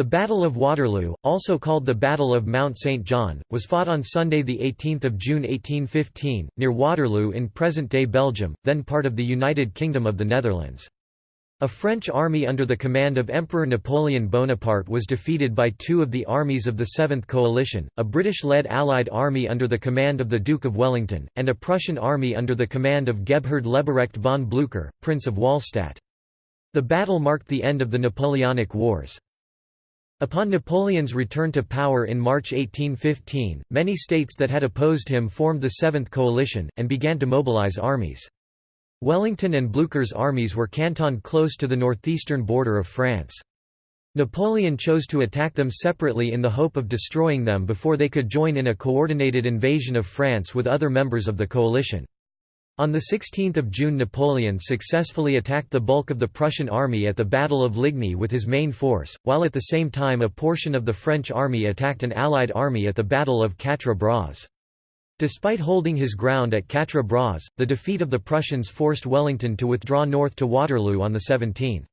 The Battle of Waterloo, also called the Battle of Mount St. John, was fought on Sunday 18 June 1815, near Waterloo in present-day Belgium, then part of the United Kingdom of the Netherlands. A French army under the command of Emperor Napoleon Bonaparte was defeated by two of the armies of the Seventh Coalition, a British-led Allied army under the command of the Duke of Wellington, and a Prussian army under the command of Gebhard Leberecht von Blücher, Prince of Wahlstatt. The battle marked the end of the Napoleonic Wars. Upon Napoleon's return to power in March 1815, many states that had opposed him formed the Seventh Coalition, and began to mobilize armies. Wellington and Blücher's armies were cantoned close to the northeastern border of France. Napoleon chose to attack them separately in the hope of destroying them before they could join in a coordinated invasion of France with other members of the coalition. On 16 June Napoleon successfully attacked the bulk of the Prussian army at the Battle of Ligny with his main force, while at the same time a portion of the French army attacked an Allied army at the Battle of Quatre Bras. Despite holding his ground at Quatre Bras, the defeat of the Prussians forced Wellington to withdraw north to Waterloo on the 17th.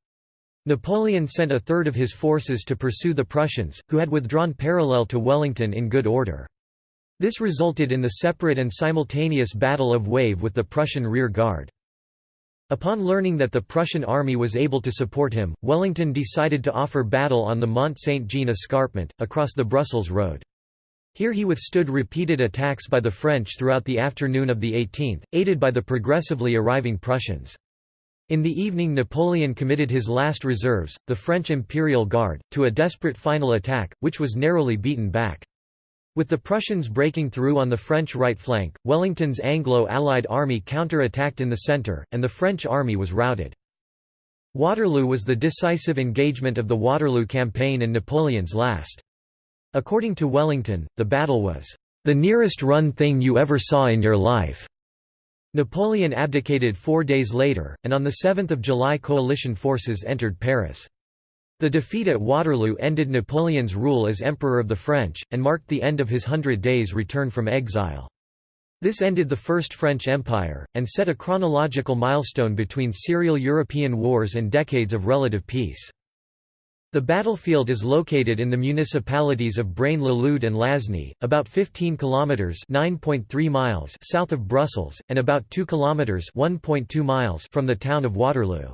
Napoleon sent a third of his forces to pursue the Prussians, who had withdrawn parallel to Wellington in good order. This resulted in the separate and simultaneous Battle of Wavre with the Prussian rear guard. Upon learning that the Prussian army was able to support him, Wellington decided to offer battle on the Mont Saint-Jean escarpment, across the Brussels road. Here he withstood repeated attacks by the French throughout the afternoon of the 18th, aided by the progressively arriving Prussians. In the evening Napoleon committed his last reserves, the French Imperial Guard, to a desperate final attack, which was narrowly beaten back. With the Prussians breaking through on the French right flank, Wellington's Anglo-Allied army counter-attacked in the centre, and the French army was routed. Waterloo was the decisive engagement of the Waterloo campaign and Napoleon's last. According to Wellington, the battle was, "...the nearest run thing you ever saw in your life." Napoleon abdicated four days later, and on 7 July coalition forces entered Paris. The defeat at Waterloo ended Napoleon's rule as Emperor of the French, and marked the end of his Hundred Days' return from exile. This ended the First French Empire, and set a chronological milestone between serial European wars and decades of relative peace. The battlefield is located in the municipalities of Braine-l'Alleud and Lasne, about 15 kilometers (9.3 miles) south of Brussels and about 2 kilometers (1.2 miles) from the town of Waterloo.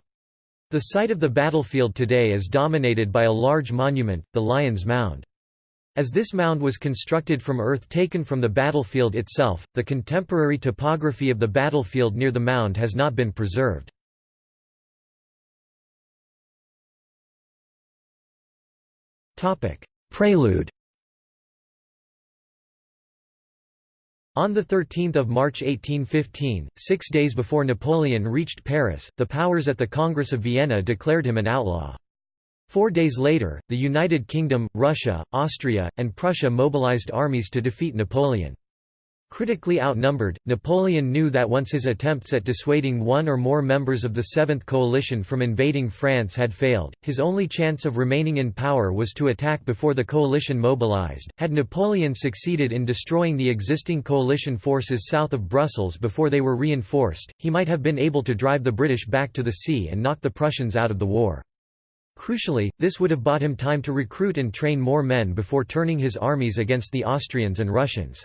The site of the battlefield today is dominated by a large monument, the Lion's Mound. As this mound was constructed from earth taken from the battlefield itself, the contemporary topography of the battlefield near the mound has not been preserved. Prelude On 13 March 1815, six days before Napoleon reached Paris, the powers at the Congress of Vienna declared him an outlaw. Four days later, the United Kingdom, Russia, Austria, and Prussia mobilized armies to defeat Napoleon. Critically outnumbered, Napoleon knew that once his attempts at dissuading one or more members of the Seventh Coalition from invading France had failed, his only chance of remaining in power was to attack before the coalition mobilized. Had Napoleon succeeded in destroying the existing coalition forces south of Brussels before they were reinforced, he might have been able to drive the British back to the sea and knock the Prussians out of the war. Crucially, this would have bought him time to recruit and train more men before turning his armies against the Austrians and Russians.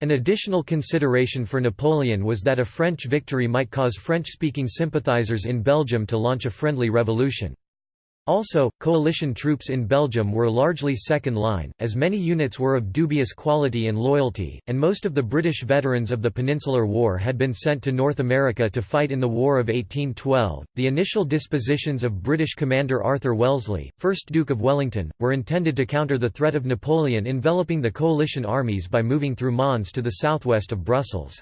An additional consideration for Napoleon was that a French victory might cause French-speaking sympathizers in Belgium to launch a friendly revolution. Also, coalition troops in Belgium were largely second line, as many units were of dubious quality and loyalty, and most of the British veterans of the Peninsular War had been sent to North America to fight in the War of 1812. The initial dispositions of British commander Arthur Wellesley, 1st Duke of Wellington, were intended to counter the threat of Napoleon enveloping the coalition armies by moving through Mons to the southwest of Brussels.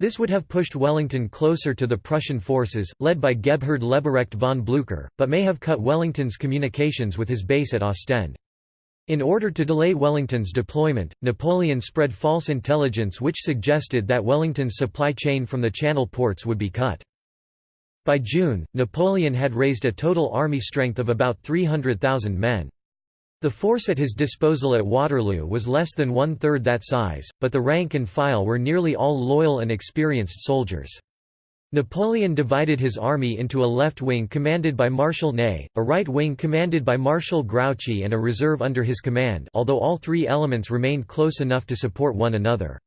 This would have pushed Wellington closer to the Prussian forces, led by Gebhard Leberecht von Blücher, but may have cut Wellington's communications with his base at Ostend. In order to delay Wellington's deployment, Napoleon spread false intelligence which suggested that Wellington's supply chain from the Channel ports would be cut. By June, Napoleon had raised a total army strength of about 300,000 men. The force at his disposal at Waterloo was less than one-third that size, but the rank and file were nearly all loyal and experienced soldiers. Napoleon divided his army into a left wing commanded by Marshal Ney, a right wing commanded by Marshal Grouchy and a reserve under his command although all three elements remained close enough to support one another.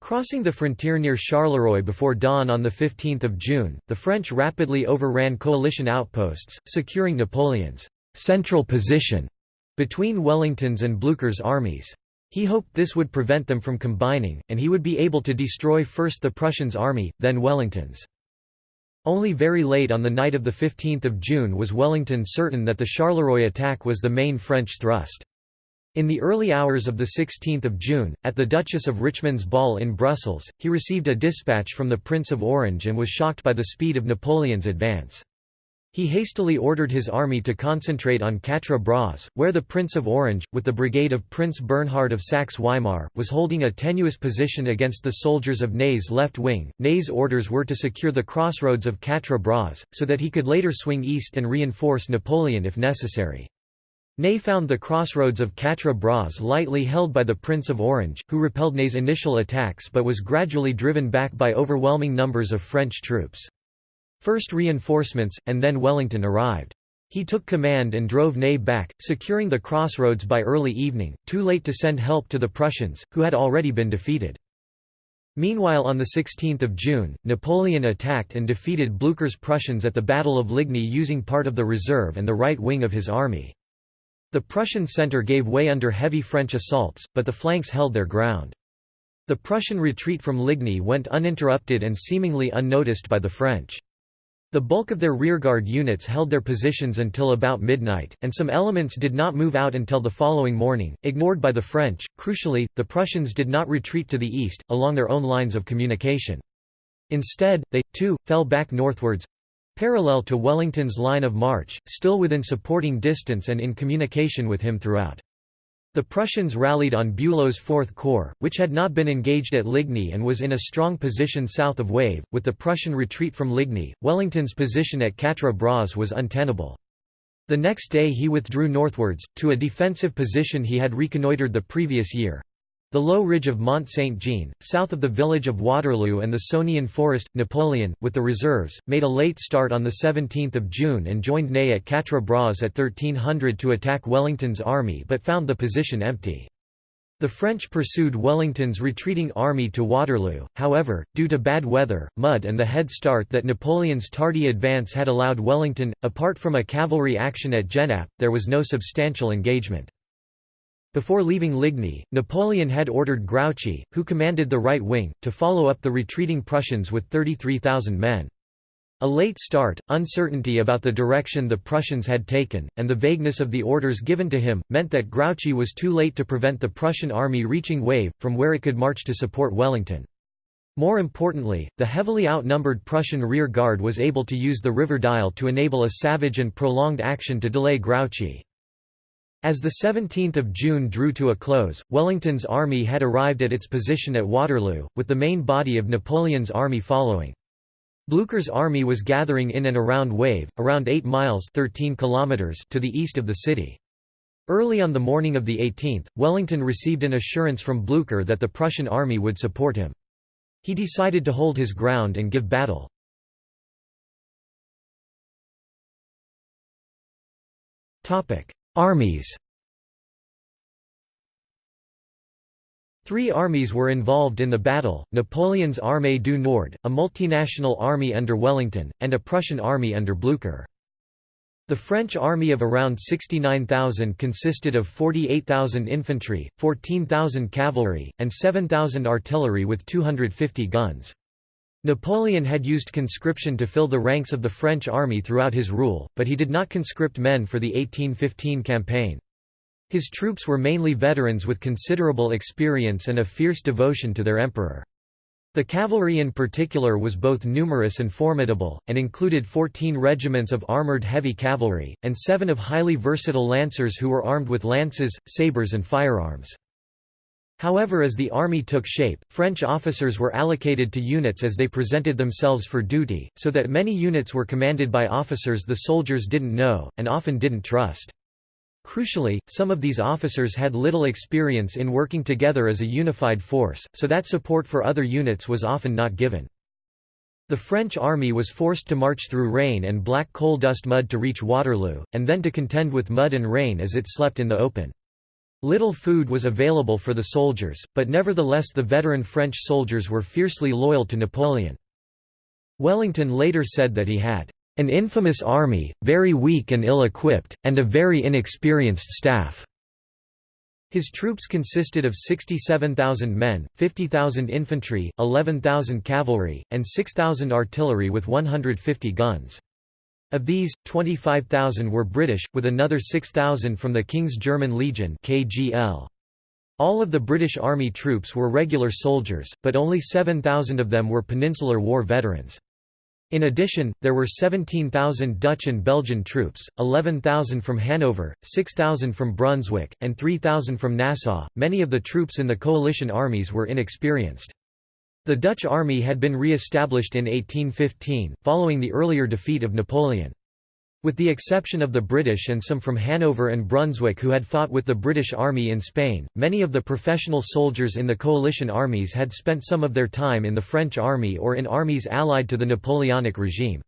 Crossing the frontier near Charleroi before dawn on 15 June, the French rapidly overran coalition outposts, securing Napoleon's «central position» between Wellington's and Blücher's armies. He hoped this would prevent them from combining, and he would be able to destroy first the Prussians' army, then Wellington's. Only very late on the night of 15 June was Wellington certain that the Charleroi attack was the main French thrust. In the early hours of 16 June, at the Duchess of Richmond's ball in Brussels, he received a dispatch from the Prince of Orange and was shocked by the speed of Napoleon's advance. He hastily ordered his army to concentrate on Quatre Bras, where the Prince of Orange, with the brigade of Prince Bernhard of Saxe-Weimar, was holding a tenuous position against the soldiers of Ney's left wing. Ney's orders were to secure the crossroads of Quatre Bras, so that he could later swing east and reinforce Napoleon if necessary. Ney found the crossroads of Quatre Bras lightly held by the Prince of Orange, who repelled Ney's initial attacks but was gradually driven back by overwhelming numbers of French troops. First reinforcements, and then Wellington arrived. He took command and drove Ney back, securing the crossroads by early evening, too late to send help to the Prussians, who had already been defeated. Meanwhile on 16 June, Napoleon attacked and defeated Blücher's Prussians at the Battle of Ligny using part of the reserve and the right wing of his army. The Prussian centre gave way under heavy French assaults, but the flanks held their ground. The Prussian retreat from Ligny went uninterrupted and seemingly unnoticed by the French. The bulk of their rearguard units held their positions until about midnight, and some elements did not move out until the following morning, ignored by the French. Crucially, the Prussians did not retreat to the east, along their own lines of communication. Instead, they, too, fell back northwards parallel to Wellington's line of march, still within supporting distance and in communication with him throughout. The Prussians rallied on Bülow's Fourth Corps, which had not been engaged at Ligny and was in a strong position south of Wavre. With the Prussian retreat from Ligny, Wellington's position at Quatre Bras was untenable. The next day he withdrew northwards, to a defensive position he had reconnoitred the previous year. The low ridge of Mont Saint-Jean, south of the village of Waterloo and the Sonian forest, Napoleon, with the reserves, made a late start on 17 June and joined Ney at Quatre Bras at 1300 to attack Wellington's army but found the position empty. The French pursued Wellington's retreating army to Waterloo, however, due to bad weather, mud and the head start that Napoleon's tardy advance had allowed Wellington, apart from a cavalry action at Genappe, there was no substantial engagement. Before leaving Ligny, Napoleon had ordered Grouchy, who commanded the right wing, to follow up the retreating Prussians with 33,000 men. A late start, uncertainty about the direction the Prussians had taken, and the vagueness of the orders given to him, meant that Grouchy was too late to prevent the Prussian army reaching Wavre, from where it could march to support Wellington. More importantly, the heavily outnumbered Prussian rear guard was able to use the river Dyle to enable a savage and prolonged action to delay Grouchy. As the 17th of June drew to a close, Wellington's army had arrived at its position at Waterloo, with the main body of Napoleon's army following. Blücher's army was gathering in and around Wavre, around 8 miles 13 kilometers to the east of the city. Early on the morning of the 18th, Wellington received an assurance from Blücher that the Prussian army would support him. He decided to hold his ground and give battle. Armies Three armies were involved in the battle, Napoleon's Armée du Nord, a multinational army under Wellington, and a Prussian army under Blücher. The French army of around 69,000 consisted of 48,000 infantry, 14,000 cavalry, and 7,000 artillery with 250 guns. Napoleon had used conscription to fill the ranks of the French army throughout his rule, but he did not conscript men for the 1815 campaign. His troops were mainly veterans with considerable experience and a fierce devotion to their emperor. The cavalry in particular was both numerous and formidable, and included 14 regiments of armoured heavy cavalry, and seven of highly versatile lancers who were armed with lances, sabres and firearms. However as the army took shape, French officers were allocated to units as they presented themselves for duty, so that many units were commanded by officers the soldiers didn't know, and often didn't trust. Crucially, some of these officers had little experience in working together as a unified force, so that support for other units was often not given. The French army was forced to march through rain and black coal dust mud to reach Waterloo, and then to contend with mud and rain as it slept in the open. Little food was available for the soldiers, but nevertheless the veteran French soldiers were fiercely loyal to Napoleon. Wellington later said that he had an infamous army, very weak and ill-equipped, and a very inexperienced staff. His troops consisted of 67,000 men, 50,000 infantry, 11,000 cavalry, and 6,000 artillery with 150 guns. Of these, 25,000 were British, with another 6,000 from the King's German Legion KGL. All of the British Army troops were regular soldiers, but only 7,000 of them were Peninsular War veterans. In addition, there were 17,000 Dutch and Belgian troops, 11,000 from Hanover, 6,000 from Brunswick, and 3,000 from Nassau. Many of the troops in the coalition armies were inexperienced. The Dutch army had been re-established in 1815, following the earlier defeat of Napoleon. With the exception of the British and some from Hanover and Brunswick who had fought with the British Army in Spain, many of the professional soldiers in the coalition armies had spent some of their time in the French army or in armies allied to the Napoleonic regime.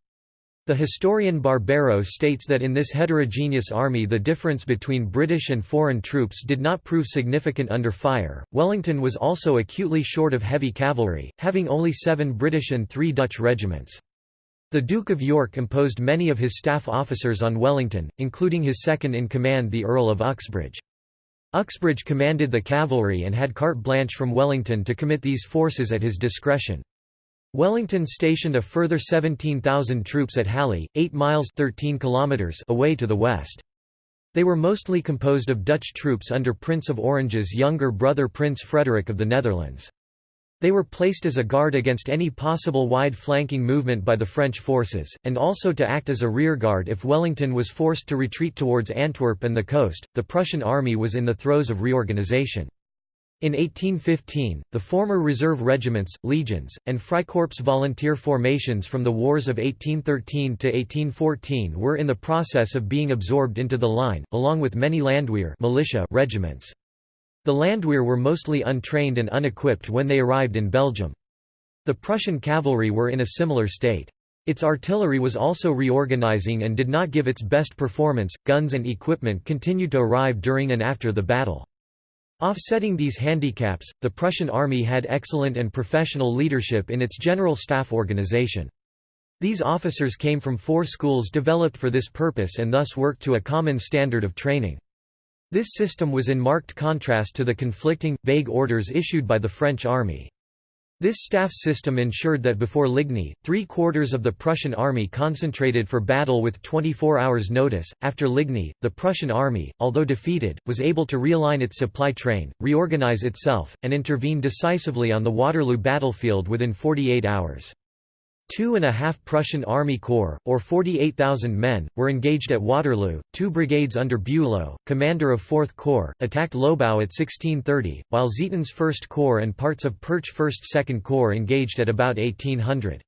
The historian Barbero states that in this heterogeneous army the difference between British and foreign troops did not prove significant under fire. Wellington was also acutely short of heavy cavalry, having only seven British and three Dutch regiments. The Duke of York imposed many of his staff officers on Wellington, including his second-in-command the Earl of Uxbridge. Uxbridge commanded the cavalry and had carte blanche from Wellington to commit these forces at his discretion. Wellington stationed a further 17,000 troops at Halle, 8 miles 13 kilometers away to the west. They were mostly composed of Dutch troops under Prince of Orange's younger brother Prince Frederick of the Netherlands. They were placed as a guard against any possible wide flanking movement by the French forces, and also to act as a rearguard if Wellington was forced to retreat towards Antwerp and the coast. The Prussian army was in the throes of reorganization. In 1815, the former reserve regiments, legions, and Freikorps volunteer formations from the wars of 1813 to 1814 were in the process of being absorbed into the line, along with many Landwehr militia regiments. The Landwehr were mostly untrained and unequipped when they arrived in Belgium. The Prussian cavalry were in a similar state. Its artillery was also reorganizing and did not give its best performance. Guns and equipment continued to arrive during and after the battle. Offsetting these handicaps, the Prussian army had excellent and professional leadership in its general staff organization. These officers came from four schools developed for this purpose and thus worked to a common standard of training. This system was in marked contrast to the conflicting, vague orders issued by the French army. This staff system ensured that before Ligny, three-quarters of the Prussian army concentrated for battle with 24 hours' notice. After Ligny, the Prussian army, although defeated, was able to realign its supply train, reorganize itself, and intervene decisively on the Waterloo battlefield within 48 hours. Two and a half Prussian Army Corps, or 48,000 men, were engaged at Waterloo. Two brigades under Bülow, commander of 4th Corps, attacked Lobau at 1630, while Zieten's 1st Corps and parts of Pirch 1st 2nd Corps engaged at about 1800.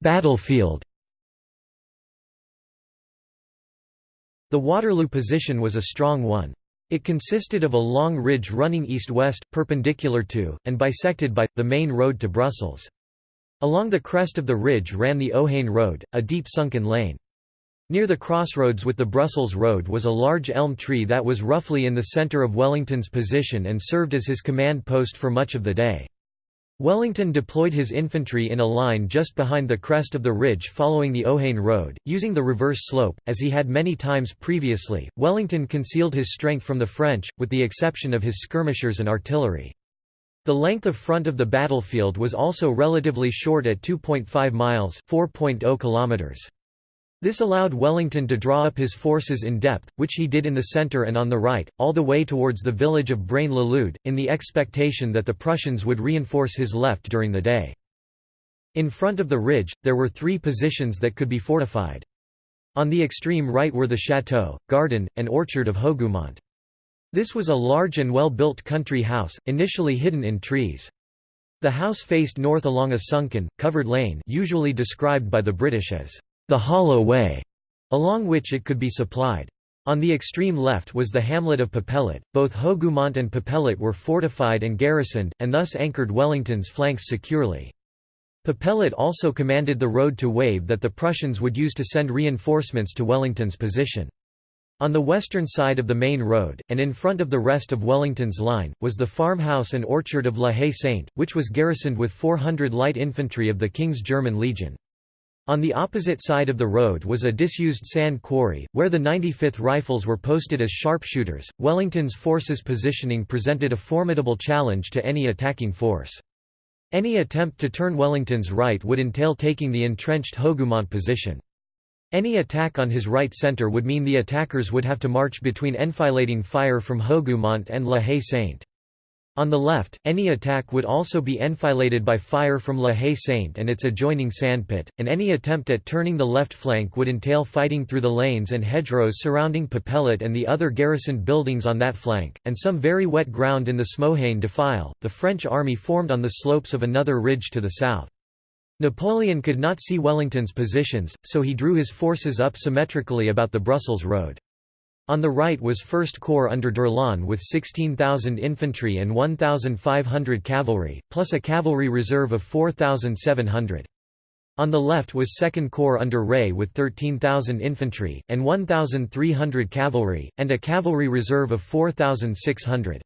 Battlefield The Waterloo position was a strong one. It consisted of a long ridge running east-west, perpendicular to, and bisected by, the main road to Brussels. Along the crest of the ridge ran the Ohain Road, a deep sunken lane. Near the crossroads with the Brussels Road was a large elm tree that was roughly in the centre of Wellington's position and served as his command post for much of the day. Wellington deployed his infantry in a line just behind the crest of the ridge following the Ohain Road, using the reverse slope, as he had many times previously. Wellington concealed his strength from the French, with the exception of his skirmishers and artillery. The length of front of the battlefield was also relatively short at 2.5 miles (4.0 kilometers). This allowed Wellington to draw up his forces in depth, which he did in the centre and on the right, all the way towards the village of Braine-l'Alleud, in the expectation that the Prussians would reinforce his left during the day. In front of the ridge, there were three positions that could be fortified. On the extreme right were the chateau, garden, and orchard of Hougoumont. This was a large and well-built country house, initially hidden in trees. The house faced north along a sunken, covered lane usually described by the British as the hollow way, along which it could be supplied. On the extreme left was the hamlet of Papelotte. Both Hougoumont and Papelotte were fortified and garrisoned, and thus anchored Wellington's flanks securely. Papelotte also commanded the road to Wavre that the Prussians would use to send reinforcements to Wellington's position. On the western side of the main road, and in front of the rest of Wellington's line, was the farmhouse and orchard of La Haye Sainte, which was garrisoned with 400 light infantry of the King's German Legion. On the opposite side of the road was a disused sand quarry, where the 95th Rifles were posted as sharpshooters. Wellington's forces' positioning presented a formidable challenge to any attacking force. Any attempt to turn Wellington's right would entail taking the entrenched Hougoumont position. Any attack on his right centre would mean the attackers would have to march between enfilading fire from Hougoumont and La Haye Sainte. On the left, any attack would also be enfiladed by fire from La Haye Sainte and its adjoining sandpit, and any attempt at turning the left flank would entail fighting through the lanes and hedgerows surrounding Papelotte and the other garrisoned buildings on that flank, and some very wet ground in the Smohain defile. The French army formed on the slopes of another ridge to the south. Napoleon could not see Wellington's positions, so he drew his forces up symmetrically about the Brussels road. On the right was 1st Corps under d'Erlon with 16,000 infantry and 1,500 cavalry, plus a cavalry reserve of 4,700. On the left was 2nd Corps under Reille with 13,000 infantry, and 1,300 cavalry, and a cavalry reserve of 4,600.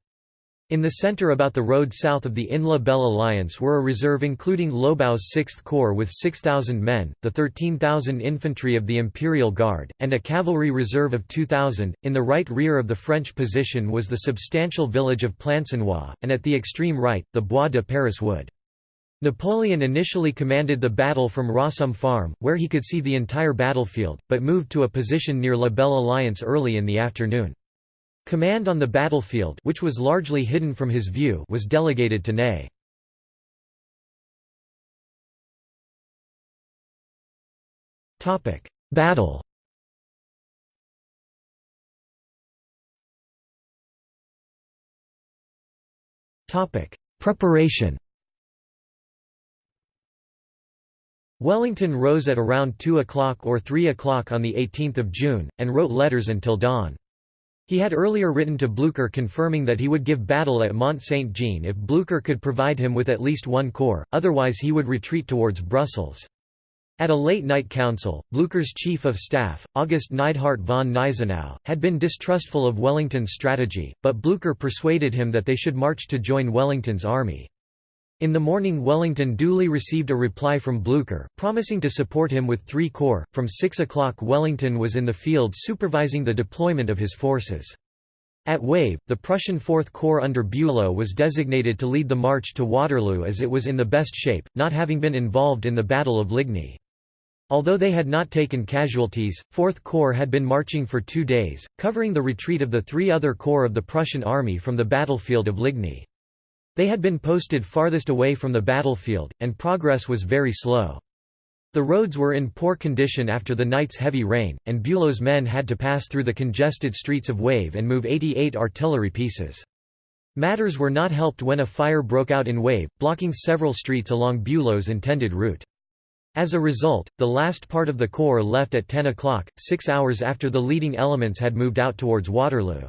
In the centre about the road south of the Aisne Belle Alliance were a reserve including Lobau's 6th Corps with 6,000 men, the 13,000 infantry of the Imperial Guard, and a cavalry reserve of 2,000. In the right rear of the French position was the substantial village of Plancenoit, and at the extreme right, the Bois de Paris wood. Napoleon initially commanded the battle from Rossomme Farm, where he could see the entire battlefield, but moved to a position near La Belle Alliance early in the afternoon. Command on the battlefield which was largely hidden from his view was delegated to Ney. Battle Preparation Wellington rose at around 2 o'clock or 3 o'clock on 18 June, and wrote letters until dawn. He had earlier written to Blücher confirming that he would give battle at Mont Saint-Jean if Blücher could provide him with at least one corps, otherwise he would retreat towards Brussels. At a late-night council, Blücher's chief of staff, August Neidhardt von Gneisenau, had been distrustful of Wellington's strategy, but Blücher persuaded him that they should march to join Wellington's army. In the morning Wellington duly received a reply from Blücher, promising to support him with three corps. From 6 o'clock Wellington was in the field supervising the deployment of his forces. At Wavre, the Prussian Fourth Corps under Bülow was designated to lead the march to Waterloo as it was in the best shape, not having been involved in the Battle of Ligny. Although they had not taken casualties, Fourth Corps had been marching for two days, covering the retreat of the three other corps of the Prussian army from the battlefield of Ligny. They had been posted farthest away from the battlefield, and progress was very slow. The roads were in poor condition after the night's heavy rain, and Bülow's men had to pass through the congested streets of Wavre and move 88 artillery pieces. Matters were not helped when a fire broke out in Wavre, blocking several streets along Bülow's intended route. As a result, the last part of the corps left at 10 o'clock, six hours after the leading elements had moved out towards Waterloo.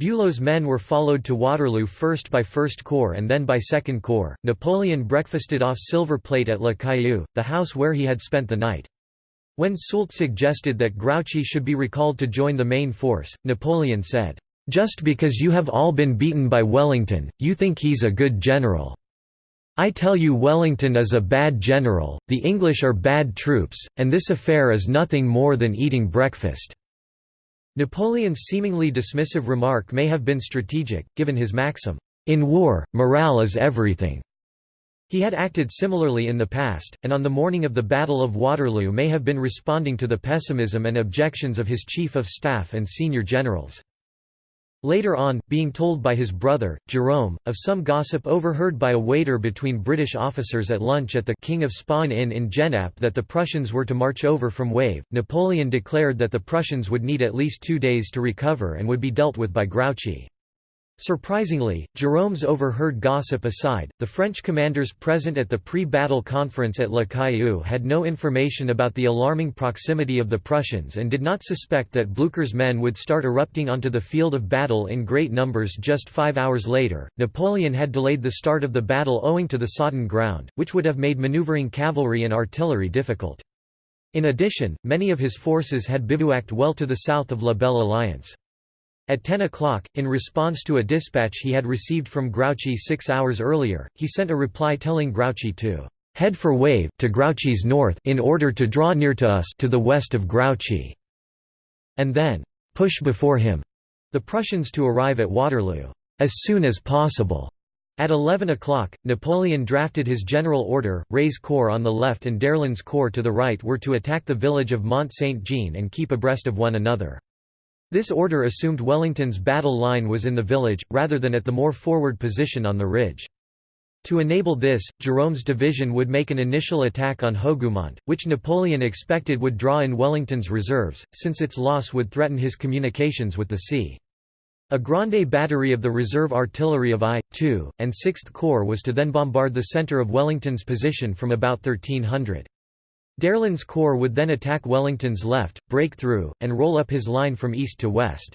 Bülow's men were followed to Waterloo first by 1st Corps and then by 2nd Corps. Napoleon breakfasted off silver plate at Le Caillou, the house where he had spent the night. When Soult suggested that Grouchy should be recalled to join the main force, Napoleon said, "'Just because you have all been beaten by Wellington, you think he's a good general. I tell you Wellington is a bad general, the English are bad troops, and this affair is nothing more than eating breakfast.' Napoleon's seemingly dismissive remark may have been strategic, given his maxim, "'In war, morale is everything'". He had acted similarly in the past, and on the morning of the Battle of Waterloo may have been responding to the pessimism and objections of his chief of staff and senior generals. Later on, being told by his brother, Jerome, of some gossip overheard by a waiter between British officers at lunch at the King of Spain Inn in Genappe that the Prussians were to march over from Wavre, Napoleon declared that the Prussians would need at least two days to recover and would be dealt with by Grouchy. Surprisingly, Jérôme's overheard gossip aside, the French commanders present at the pre-battle conference at Le Caillou had no information about the alarming proximity of the Prussians and did not suspect that Blücher's men would start erupting onto the field of battle in great numbers just five hours later. Napoleon had delayed the start of the battle owing to the sodden ground, which would have made maneuvering cavalry and artillery difficult. In addition, many of his forces had bivouacked well to the south of La Belle Alliance. At 10 o'clock, in response to a dispatch he had received from Grouchy six hours earlier, he sent a reply telling Grouchy to "...head for Wavre to Grouchy's north in order to draw near to us to the west of Grouchy," and then "...push before him," the Prussians to arrive at Waterloo, "...as soon as possible." At 11 o'clock, Napoleon drafted his general order, Reille's corps on the left and d'Erlon's corps to the right were to attack the village of Mont Saint-Jean and keep abreast of one another. This order assumed Wellington's battle line was in the village, rather than at the more forward position on the ridge. To enable this, Jérôme's division would make an initial attack on Hougoumont, which Napoleon expected would draw in Wellington's reserves, since its loss would threaten his communications with the sea. A Grande battery of the reserve artillery of I, II, and 6th Corps was to then bombard the centre of Wellington's position from about 1300. d'Erlon's corps would then attack Wellington's left, break through, and roll up his line from east to west.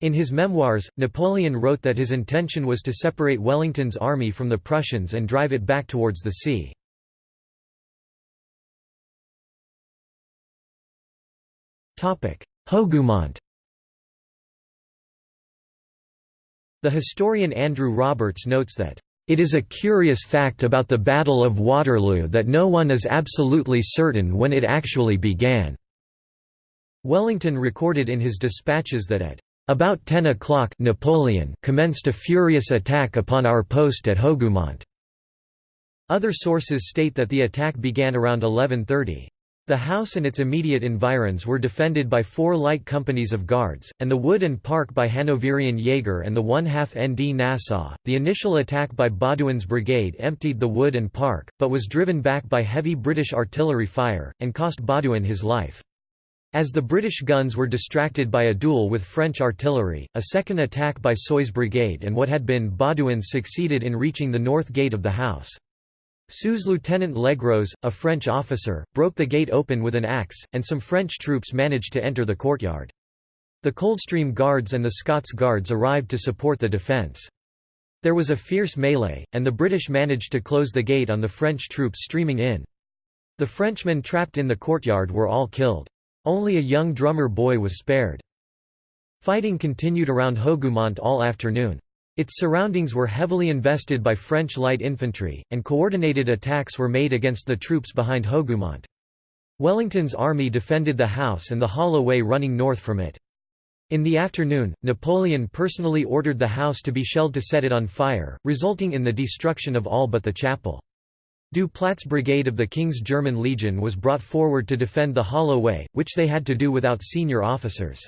In his memoirs, Napoleon wrote that his intention was to separate Wellington's army from the Prussians and drive it back towards the sea. Hougoumont The historian Andrew Roberts notes that it is a curious fact about the Battle of Waterloo that no one is absolutely certain when it actually began." Wellington recorded in his dispatches that at about 10 o'clock Napoleon commenced a furious attack upon our post at Hougoumont. Other sources state that the attack began around 1130. The house and its immediate environs were defended by four light companies of guards, and the wood and park by Hanoverian Jaeger and the one-half ND Nassau. The initial attack by Baudouin's brigade emptied the wood and park, but was driven back by heavy British artillery fire, and cost Baudouin his life. As the British guns were distracted by a duel with French artillery, a second attack by Soye's brigade and what had been Baudouin's succeeded in reaching the north gate of the house. Sous-Lieutenant Legros, a French officer, broke the gate open with an axe, and some French troops managed to enter the courtyard. The Coldstream Guards and the Scots Guards arrived to support the defence. There was a fierce melee, and the British managed to close the gate on the French troops streaming in. The Frenchmen trapped in the courtyard were all killed. Only a young drummer boy was spared. Fighting continued around Hougoumont all afternoon. Its surroundings were heavily invested by French light infantry, and coordinated attacks were made against the troops behind Hougoumont. Wellington's army defended the house and the hollow way running north from it. In the afternoon, Napoleon personally ordered the house to be shelled to set it on fire, resulting in the destruction of all but the chapel. Du Plat's brigade of the King's German Legion was brought forward to defend the hollow way, which they had to do without senior officers.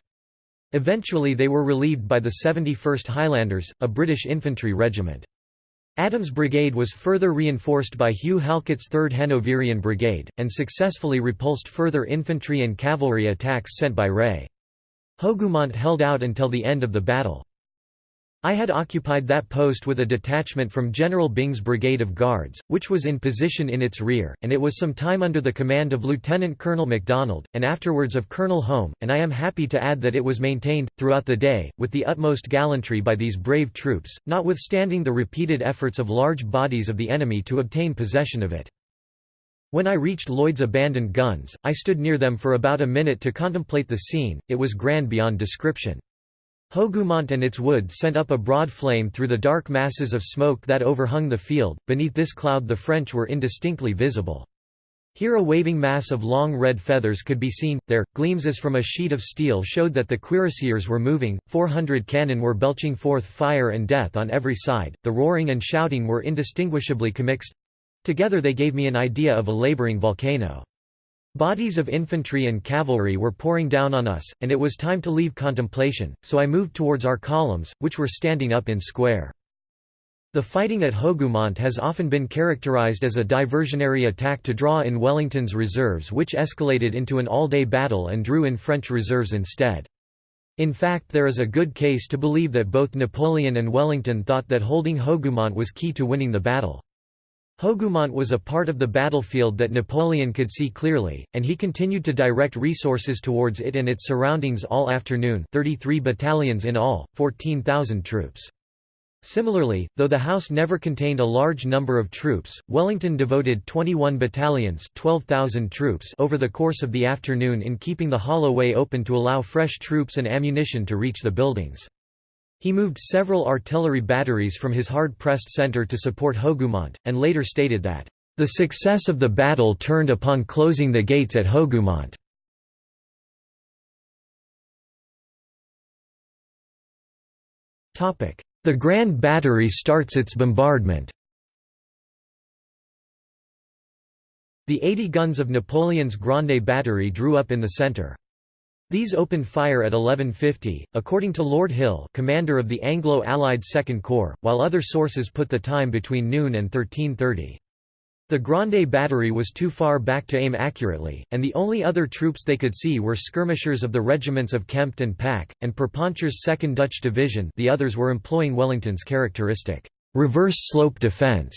Eventually they were relieved by the 71st Highlanders, a British infantry regiment. Adams' brigade was further reinforced by Hugh Halkett's 3rd Hanoverian Brigade, and successfully repulsed further infantry and cavalry attacks sent by Reille. Hougoumont held out until the end of the battle. I had occupied that post with a detachment from General Byng's Brigade of Guards, which was in position in its rear, and it was some time under the command of Lieutenant Colonel Macdonell, and afterwards of Colonel Home, and I am happy to add that it was maintained, throughout the day, with the utmost gallantry by these brave troops, notwithstanding the repeated efforts of large bodies of the enemy to obtain possession of it. When I reached Lloyd's abandoned guns, I stood near them for about a minute to contemplate the scene, it was grand beyond description. Hougoumont and its wood sent up a broad flame through the dark masses of smoke that overhung the field, beneath this cloud the French were indistinctly visible. Here a waving mass of long red feathers could be seen, there, gleams as from a sheet of steel showed that the cuirassiers were moving, 400 cannon were belching forth fire and death on every side, the roaring and shouting were indistinguishably commixed—together they gave me an idea of a labouring volcano. Bodies of infantry and cavalry were pouring down on us, and it was time to leave contemplation, so I moved towards our columns, which were standing up in square. The fighting at Hougoumont has often been characterized as a diversionary attack to draw in Wellington's reserves which escalated into an all-day battle and drew in French reserves instead. In fact there is a good case to believe that both Napoleon and Wellington thought that holding Hougoumont was key to winning the battle. Hougoumont was a part of the battlefield that Napoleon could see clearly, and he continued to direct resources towards it and its surroundings all afternoon 33 battalions in all, 14,000 troops. Similarly, though the house never contained a large number of troops, Wellington devoted 21 battalions 12,000 troops over the course of the afternoon in keeping the hollow way open to allow fresh troops and ammunition to reach the buildings. He moved several artillery batteries from his hard-pressed centre to support Hougoumont, and later stated that, "...the success of the battle turned upon closing the gates at Hougoumont." The Grand Battery starts its bombardment The 80 guns of Napoleon's Grande Battery drew up in the centre. These opened fire at 1150, according to Lord Hill commander of the Anglo-Allied Second Corps, while other sources put the time between noon and 1330. The Grande Battery was too far back to aim accurately, and the only other troops they could see were skirmishers of the regiments of Kempt and Pack, and Perponcher's 2nd Dutch Division the others were employing Wellington's characteristic, reverse slope defence.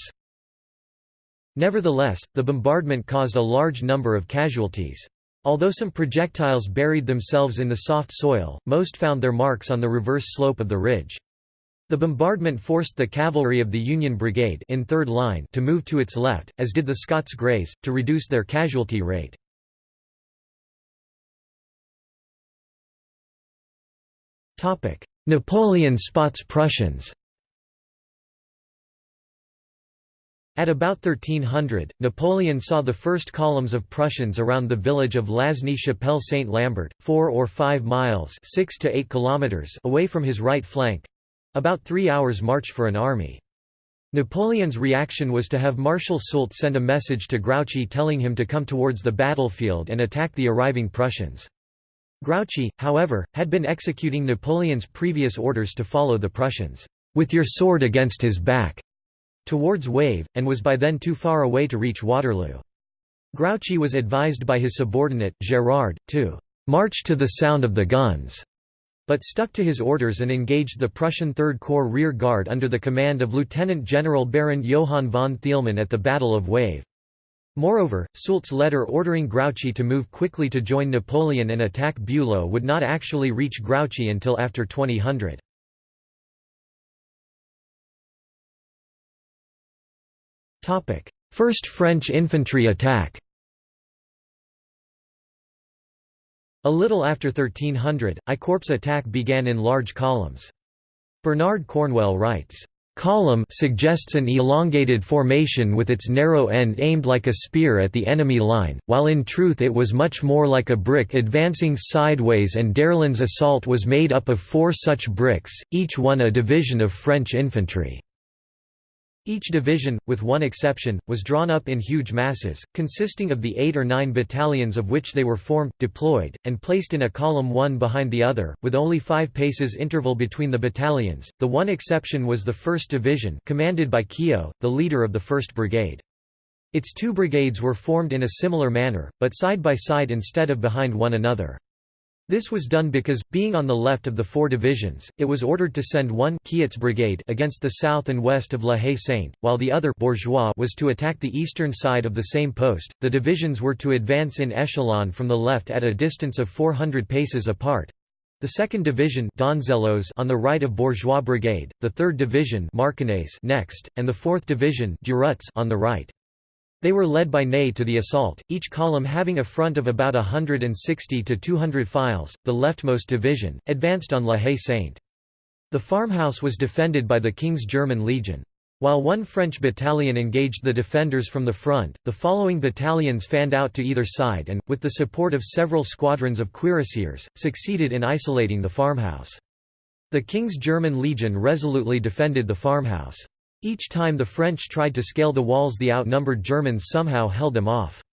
Nevertheless, the bombardment caused a large number of casualties. Although some projectiles buried themselves in the soft soil, most found their marks on the reverse slope of the ridge. The bombardment forced the cavalry of the Union Brigade in third line to move to its left, as did the Scots Greys, to reduce their casualty rate. Napoleon spots Prussians At about 1300, Napoleon saw the first columns of Prussians around the village of Lasne-Chapelle-Saint-Lambert, four or five miles 6 to 8 kilometers away from his right flank—about three hours' march for an army. Napoleon's reaction was to have Marshal Soult send a message to Grouchy telling him to come towards the battlefield and attack the arriving Prussians. Grouchy, however, had been executing Napoleon's previous orders to follow the Prussians, "...with your sword against his back." Towards Wavre, and was by then too far away to reach Waterloo. Grouchy was advised by his subordinate, Gérard, to «march to the sound of the guns», but stuck to his orders and engaged the Prussian Third Corps rear guard under the command of Lieutenant General Baron Johann von Thielmann at the Battle of Wavre. Moreover, Soult's letter ordering Grouchy to move quickly to join Napoleon and attack Bülow would not actually reach Grouchy until after 2000. First French infantry attack A little after 1300, I Corps attack began in large columns. Bernard Cornwell writes, Column suggests an elongated formation with its narrow end aimed like a spear at the enemy line, while in truth it was much more like a brick advancing sideways and d'Erlon's assault was made up of four such bricks, each one a division of French infantry. Each division, with one exception, was drawn up in huge masses, consisting of the eight or nine battalions of which they were formed, deployed, and placed in a column one behind the other, with only five paces interval between the battalions. The one exception was the 1st Division, commanded by Quiot, the leader of the 1st Brigade. Its two brigades were formed in a similar manner, but side by side instead of behind one another. This was done because, being on the left of the four divisions, it was ordered to send one Quiot's brigade against the south and west of La Haye-Sainte, while the other Bourgeois was to attack the eastern side of the same post. The divisions were to advance in echelon from the left at a distance of 400 paces apart. The 2nd Division Donzelot's on the right of Bourgeois Brigade, the 3rd Division next, and the 4th Division on the right. They were led by Ney to the assault, each column having a front of about 160 to 200 files. The leftmost division, advanced on La Haye-Sainte. The farmhouse was defended by the King's German Legion. While one French battalion engaged the defenders from the front, the following battalions fanned out to either side and, with the support of several squadrons of cuirassiers, succeeded in isolating the farmhouse. The King's German Legion resolutely defended the farmhouse. Each time the French tried to scale the walls the outnumbered Germans somehow held them off.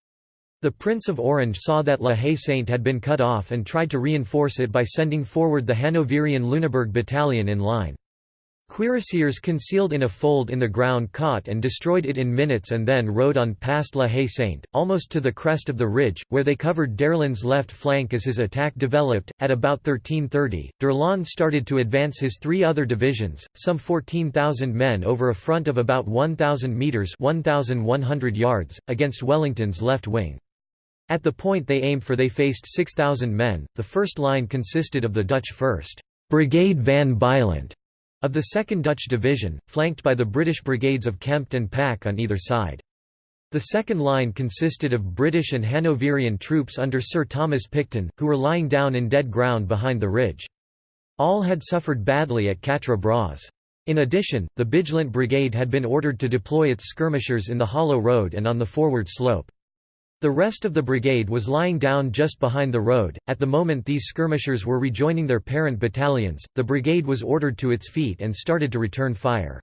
The Prince of Orange saw that La Haye-Sainte had been cut off and tried to reinforce it by sending forward the Hanoverian Lüneburg battalion in line. Cuirassiers concealed in a fold in the ground caught and destroyed it in minutes and then rode on past La Haye Sainte, almost to the crest of the ridge, where they covered d'Erlon's left flank as his attack developed. At about 1330, d'Erlon started to advance his three other divisions, some 14,000 men over a front of about 1,000 metres 1,100 yards, against Wellington's left wing. At the point they aimed for they faced 6,000 men. The first line consisted of the Dutch 1st Brigade van Bylandt of the 2nd Dutch Division, flanked by the British brigades of Kempt and Pack on either side. The second line consisted of British and Hanoverian troops under Sir Thomas Picton, who were lying down in dead ground behind the ridge. All had suffered badly at Quatre Bras. In addition, the Bylandt Brigade had been ordered to deploy its skirmishers in the hollow road and on the forward slope. The rest of the brigade was lying down just behind the road. At the moment these skirmishers were rejoining their parent battalions, the brigade was ordered to its feet and started to return fire.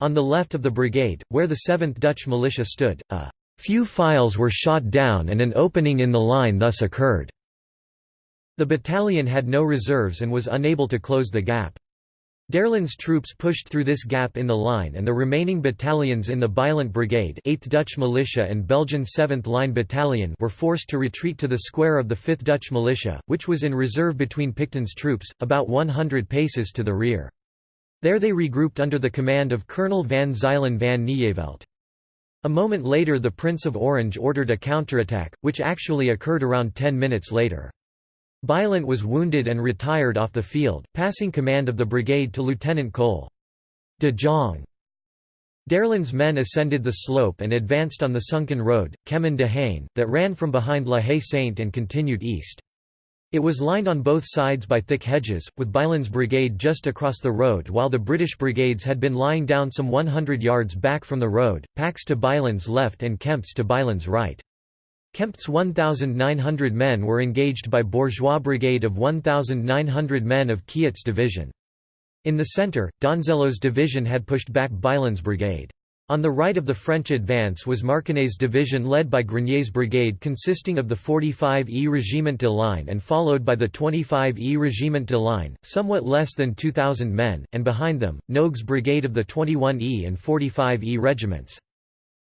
On the left of the brigade, where the 7th Dutch militia stood, a few files were shot down and an opening in the line thus occurred. The battalion had no reserves and was unable to close the gap. d'Erlon's troops pushed through this gap in the line and the remaining battalions in the Bylandt Brigade 8th Dutch Militia and Belgian 7th Line Battalion were forced to retreat to the square of the 5th Dutch Militia, which was in reserve between Picton's troops, about 100 paces to the rear. There they regrouped under the command of Colonel van Zuylen van Nieuwevelt. A moment later the Prince of Orange ordered a counterattack, which actually occurred around 10 minutes later. Bylandt was wounded and retired off the field, passing command of the brigade to Lieutenant Cole. De Jong. d'Erlon's men ascended the slope and advanced on the sunken road, Chemin d'Ohain, that ran from behind La Haye Sainte and continued east. It was lined on both sides by thick hedges, with Bylandt's brigade just across the road while the British brigades had been lying down some 100 yards back from the road, Pack's to Bylandt's left and Kempt's to Bylandt's right. Kempt's 1,900 men were engaged by Bourgeois brigade of 1,900 men of Quiot's division. In the centre, Donzelot's division had pushed back Bylandt's brigade. On the right of the French advance was Marcognet's division led by Grenier's brigade consisting of the 45e Regiment de Ligne and followed by the 25e Regiment de Ligne, somewhat less than 2,000 men, and behind them, Nogue's brigade of the 21e and 45e regiments.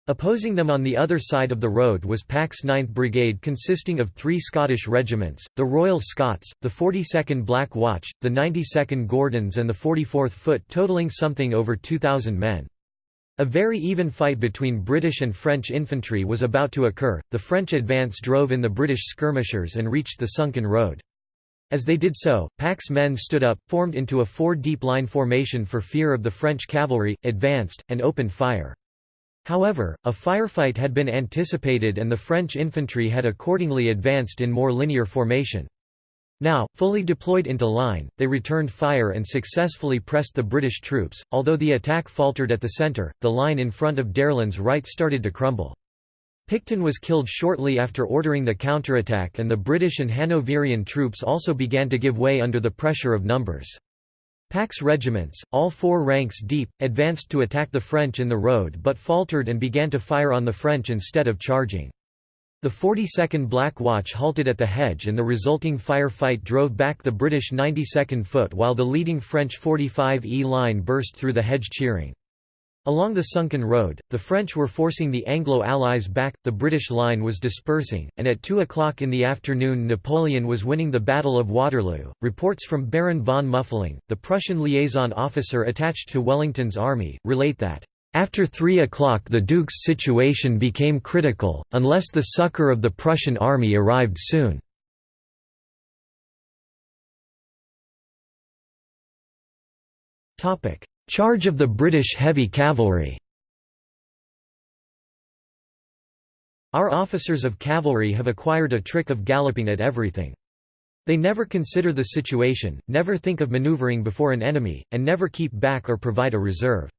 Opposing them on the other side of the road was Pack's 9th Brigade consisting of three Scottish regiments, the Royal Scots, the 42nd Black Watch, the 92nd Gordons and the 44th Foot totaling something over 2,000 men. A very even fight between British and French infantry was about to occur, the French advance drove in the British skirmishers and reached the sunken road. As they did so, Pack's men stood up, formed into a four-deep line formation for fear of the French cavalry, advanced, and opened fire. However, a firefight had been anticipated and the French infantry had accordingly advanced in more linear formation. Now, fully deployed into line, they returned fire and successfully pressed the British troops. Although the attack faltered at the centre, the line in front of d'Erlon's right started to crumble. Picton was killed shortly after ordering the counterattack and the British and Hanoverian troops also began to give way under the pressure of numbers. Pack's regiments, all four ranks deep, advanced to attack the French in the road but faltered and began to fire on the French instead of charging. The 42nd Black Watch halted at the hedge and the resulting firefight drove back the British 92nd Foot while the leading French 45E line burst through the hedge cheering. Along the sunken road, the French were forcing the Anglo-Allies back, the British line was dispersing, and at 2 o'clock in the afternoon Napoleon was winning the Battle of Waterloo. Reports from Baron von Muffling, the Prussian liaison officer attached to Wellington's army, relate that, "...after 3 o'clock the Duke's situation became critical, unless the succour of the Prussian army arrived soon." Charge of the British heavy cavalry Our officers of cavalry have acquired a trick of galloping at everything. They never consider the situation, never think of maneuvering before an enemy, and never keep back or provide a reserve.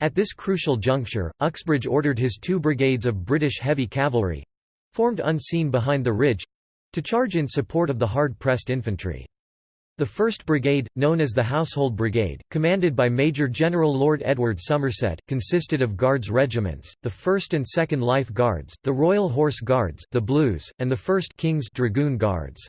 At this crucial juncture, Uxbridge ordered his two brigades of British heavy cavalry—formed unseen behind the ridge—to charge in support of the hard-pressed infantry. The 1st Brigade, known as the Household Brigade, commanded by Major General Lord Edward Somerset, consisted of Guards regiments, the 1st and 2nd Life Guards, the Royal Horse Guards the Blues, and the 1st King's Dragoon Guards.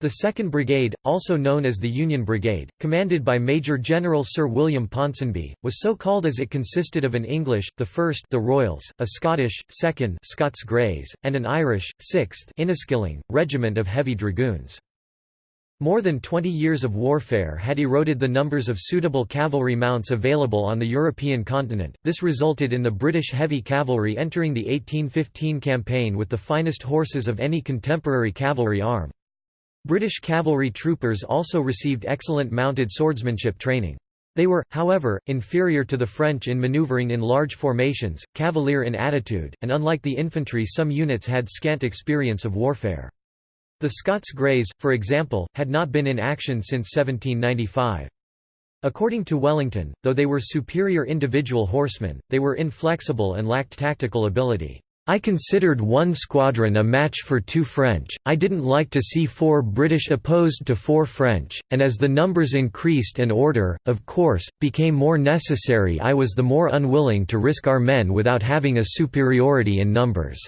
The 2nd Brigade, also known as the Union Brigade, commanded by Major General Sir William Ponsonby, was so called as it consisted of an English, the 1st the Royals, a Scottish, 2nd Scots Greys, and an Irish, 6th Inniskilling, regiment of heavy dragoons. More than 20 years of warfare had eroded the numbers of suitable cavalry mounts available on the European continent. This resulted in the British heavy cavalry entering the 1815 campaign with the finest horses of any contemporary cavalry arm. British cavalry troopers also received excellent mounted swordsmanship training. They were, however, inferior to the French in maneuvering in large formations, cavalier in attitude, and unlike the infantry some units had scant experience of warfare. The Scots Greys, for example, had not been in action since 1795. According to Wellington, though they were superior individual horsemen, they were inflexible and lacked tactical ability. I considered one squadron a match for two French, I didn't like to see four British opposed to four French, and as the numbers increased and order, of course, became more necessary I was the more unwilling to risk our men without having a superiority in numbers."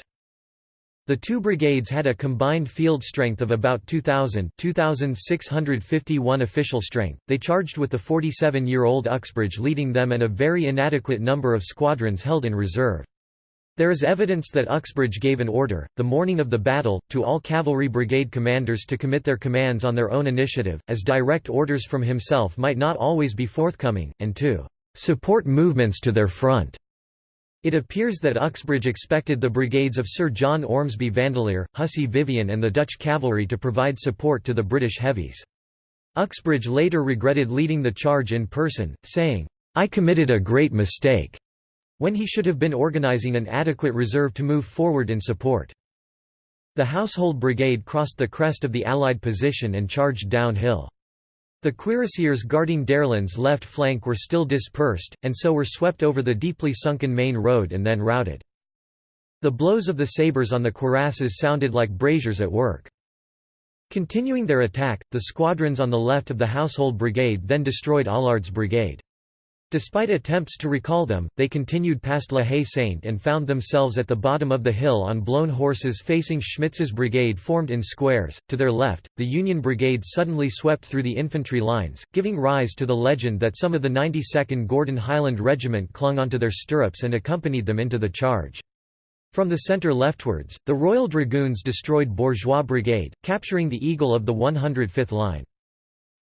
The two brigades had a combined field strength of about 2,000 2,651 official strength, they charged with the 47-year-old Uxbridge leading them and a very inadequate number of squadrons held in reserve. There is evidence that Uxbridge gave an order, the morning of the battle, to all cavalry brigade commanders to commit their commands on their own initiative, as direct orders from himself might not always be forthcoming, and to "...support movements to their front." It appears that Uxbridge expected the brigades of Sir John Ormsby Vandeleur, Hussey Vivian and the Dutch cavalry to provide support to the British heavies. Uxbridge later regretted leading the charge in person, saying, "...I committed a great mistake." when he should have been organizing an adequate reserve to move forward in support. The Household Brigade crossed the crest of the Allied position and charged downhill. The cuirassiers guarding d'Erlon's left flank were still dispersed, and so were swept over the deeply sunken main road and then routed. The blows of the sabres on the cuirasses sounded like braziers at work. Continuing their attack, the squadrons on the left of the Household Brigade then destroyed Allard's brigade. Despite attempts to recall them, they continued past La Haye Sainte and found themselves at the bottom of the hill on blown horses facing Schmitz's brigade formed in squares. To their left, the Union Brigade suddenly swept through the infantry lines, giving rise to the legend that some of the 92nd Gordon Highland Regiment clung onto their stirrups and accompanied them into the charge. From the centre leftwards, the Royal Dragoons destroyed Bourgeois Brigade, capturing the Eagle of the 105th Line.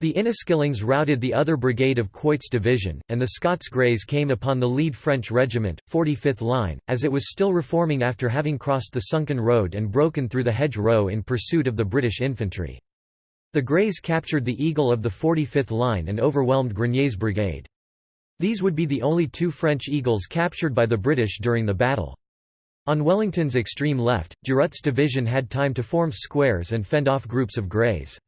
The Inniskillings routed the other brigade of Quiot's division, and the Scots Greys came upon the lead French regiment, 45th Line, as it was still reforming after having crossed the sunken road and broken through the hedge row in pursuit of the British infantry. The Greys captured the Eagle of the 45th Line and overwhelmed Grenier's brigade. These would be the only two French Eagles captured by the British during the battle. On Wellington's extreme left, Durutte's division had time to form squares and fend off groups of Greys.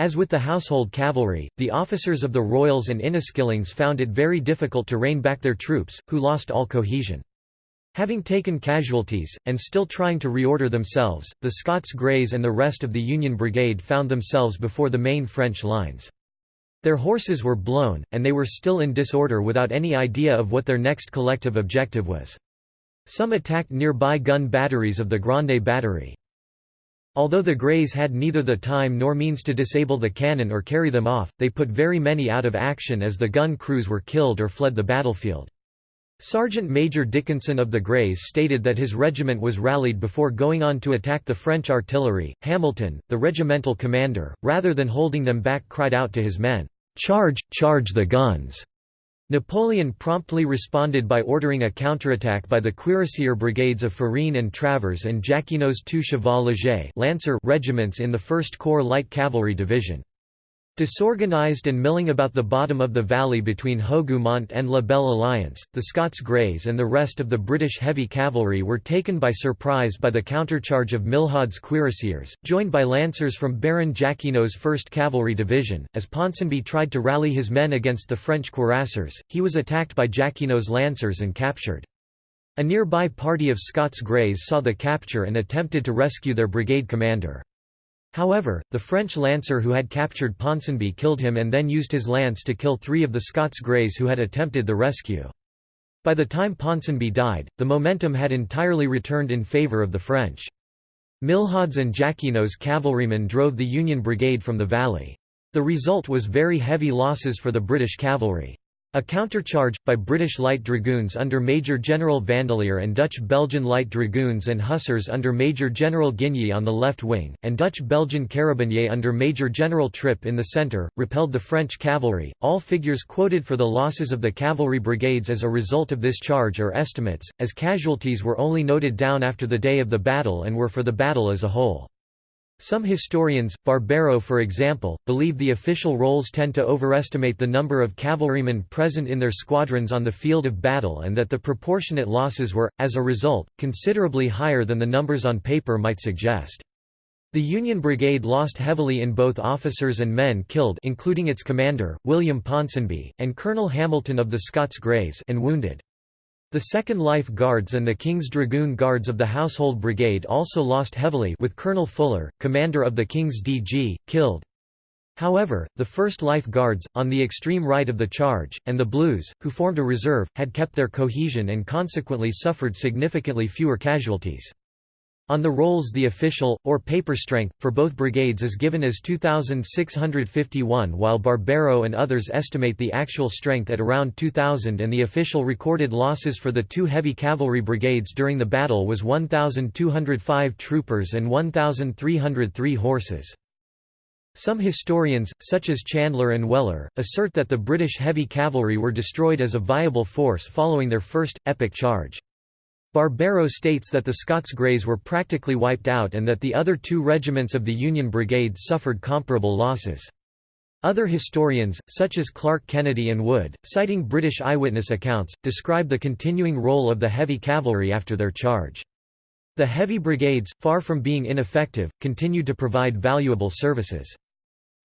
As with the household cavalry, the officers of the Royals and Inniskillings found it very difficult to rein back their troops, who lost all cohesion. Having taken casualties, and still trying to reorder themselves, the Scots Greys and the rest of the Union Brigade found themselves before the main French lines. Their horses were blown, and they were still in disorder without any idea of what their next collective objective was. Some attacked nearby gun batteries of the Grande Battery. Although the Greys had neither the time nor means to disable the cannon or carry them off, they put very many out of action as the gun crews were killed or fled the battlefield. Sergeant Major Dickinson of the Greys stated that his regiment was rallied before going on to attack the French artillery. Hamilton, the regimental commander, rather than holding them back cried out to his men, "'Charge, charge the guns!' Napoleon promptly responded by ordering a counterattack by the cuirassier brigades of Farine and Travers and Jacquinot's two Cheval Léger Lancer regiments in the 1st Corps Light Cavalry Division. Disorganized and milling about the bottom of the valley between Hougoumont and La Belle Alliance, the Scots Greys and the rest of the British heavy cavalry were taken by surprise by the countercharge of Milhaud's cuirassiers, joined by lancers from Baron Jacquinot's 1st Cavalry Division. As Ponsonby tried to rally his men against the French cuirassiers, he was attacked by Jacquinot's lancers and captured. A nearby party of Scots Greys saw the capture and attempted to rescue their brigade commander. However, the French lancer who had captured Ponsonby killed him and then used his lance to kill three of the Scots Greys who had attempted the rescue. By the time Ponsonby died, the momentum had entirely returned in favour of the French. Milhaud's and Jacquinot's cavalrymen drove the Union Brigade from the valley. The result was very heavy losses for the British cavalry. A countercharge, by British Light Dragoons under Major General Vandeleur and Dutch-Belgian Light Dragoons and Hussars under Major General Ghigny on the left wing, and Dutch-Belgian Carabiniers under Major General Tripp in the centre, repelled the French cavalry. All figures quoted for the losses of the cavalry brigades as a result of this charge are estimates, as casualties were only noted down after the day of the battle and were for the battle as a whole. Some historians, Barbero for example, believe the official rolls tend to overestimate the number of cavalrymen present in their squadrons on the field of battle and that the proportionate losses were, as a result, considerably higher than the numbers on paper might suggest. The Union Brigade lost heavily in both officers and men killed including its commander, William Ponsonby, and Colonel Hamilton of the Scots Greys and wounded. The 2nd Life Guards and the King's Dragoon Guards of the Household Brigade also lost heavily with Colonel Fuller, commander of the King's DG, killed. However, the 1st Life Guards, on the extreme right of the charge, and the Blues, who formed a reserve, had kept their cohesion and consequently suffered significantly fewer casualties. On the rolls the official, or paper strength, for both brigades is given as 2,651 while Barbero and others estimate the actual strength at around 2,000 and the official recorded losses for the two heavy cavalry brigades during the battle was 1,205 troopers and 1,303 horses. Some historians, such as Chandler and Weller, assert that the British heavy cavalry were destroyed as a viable force following their first, epic charge. Barbero states that the Scots Greys were practically wiped out and that the other two regiments of the Union Brigade suffered comparable losses. Other historians, such as Clark Kennedy and Wood, citing British eyewitness accounts, describe the continuing role of the heavy cavalry after their charge. The heavy brigades, far from being ineffective, continued to provide valuable services.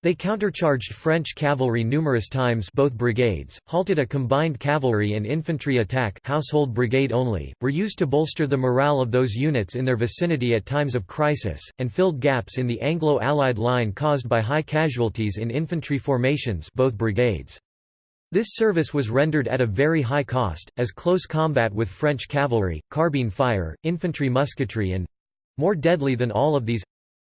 They countercharged French cavalry numerous times both brigades, halted a combined cavalry and infantry attack household brigade only, were used to bolster the morale of those units in their vicinity at times of crisis, and filled gaps in the Anglo-Allied line caused by high casualties in infantry formations both brigades. This service was rendered at a very high cost, as close combat with French cavalry, carbine fire, infantry musketry and—more deadly than all of these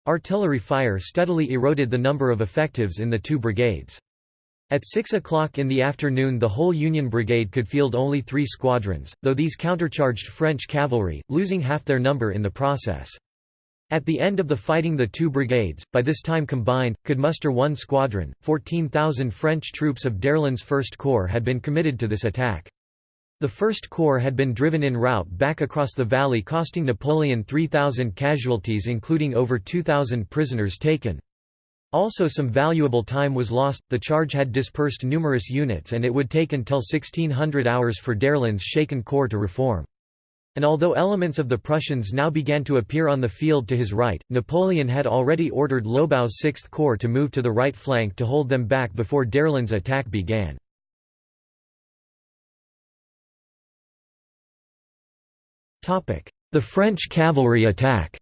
Artillery fire steadily eroded the number of effectives in the two brigades. At 6 o'clock in the afternoon the whole Union Brigade could field only three squadrons, though these countercharged French cavalry, losing half their number in the process. At the end of the fighting the two brigades, by this time combined, could muster one squadron. 14,000 French troops of d'Erlon's First Corps had been committed to this attack. The First Corps had been driven in rout back across the valley costing Napoleon 3,000 casualties including over 2,000 prisoners taken. Also some valuable time was lost, the charge had dispersed numerous units and it would take until 1600 hours for d'Erlon's shaken corps to reform. And although elements of the Prussians now began to appear on the field to his right, Napoleon had already ordered Lobau's Sixth Corps to move to the right flank to hold them back before d'Erlon's attack began. The French cavalry attack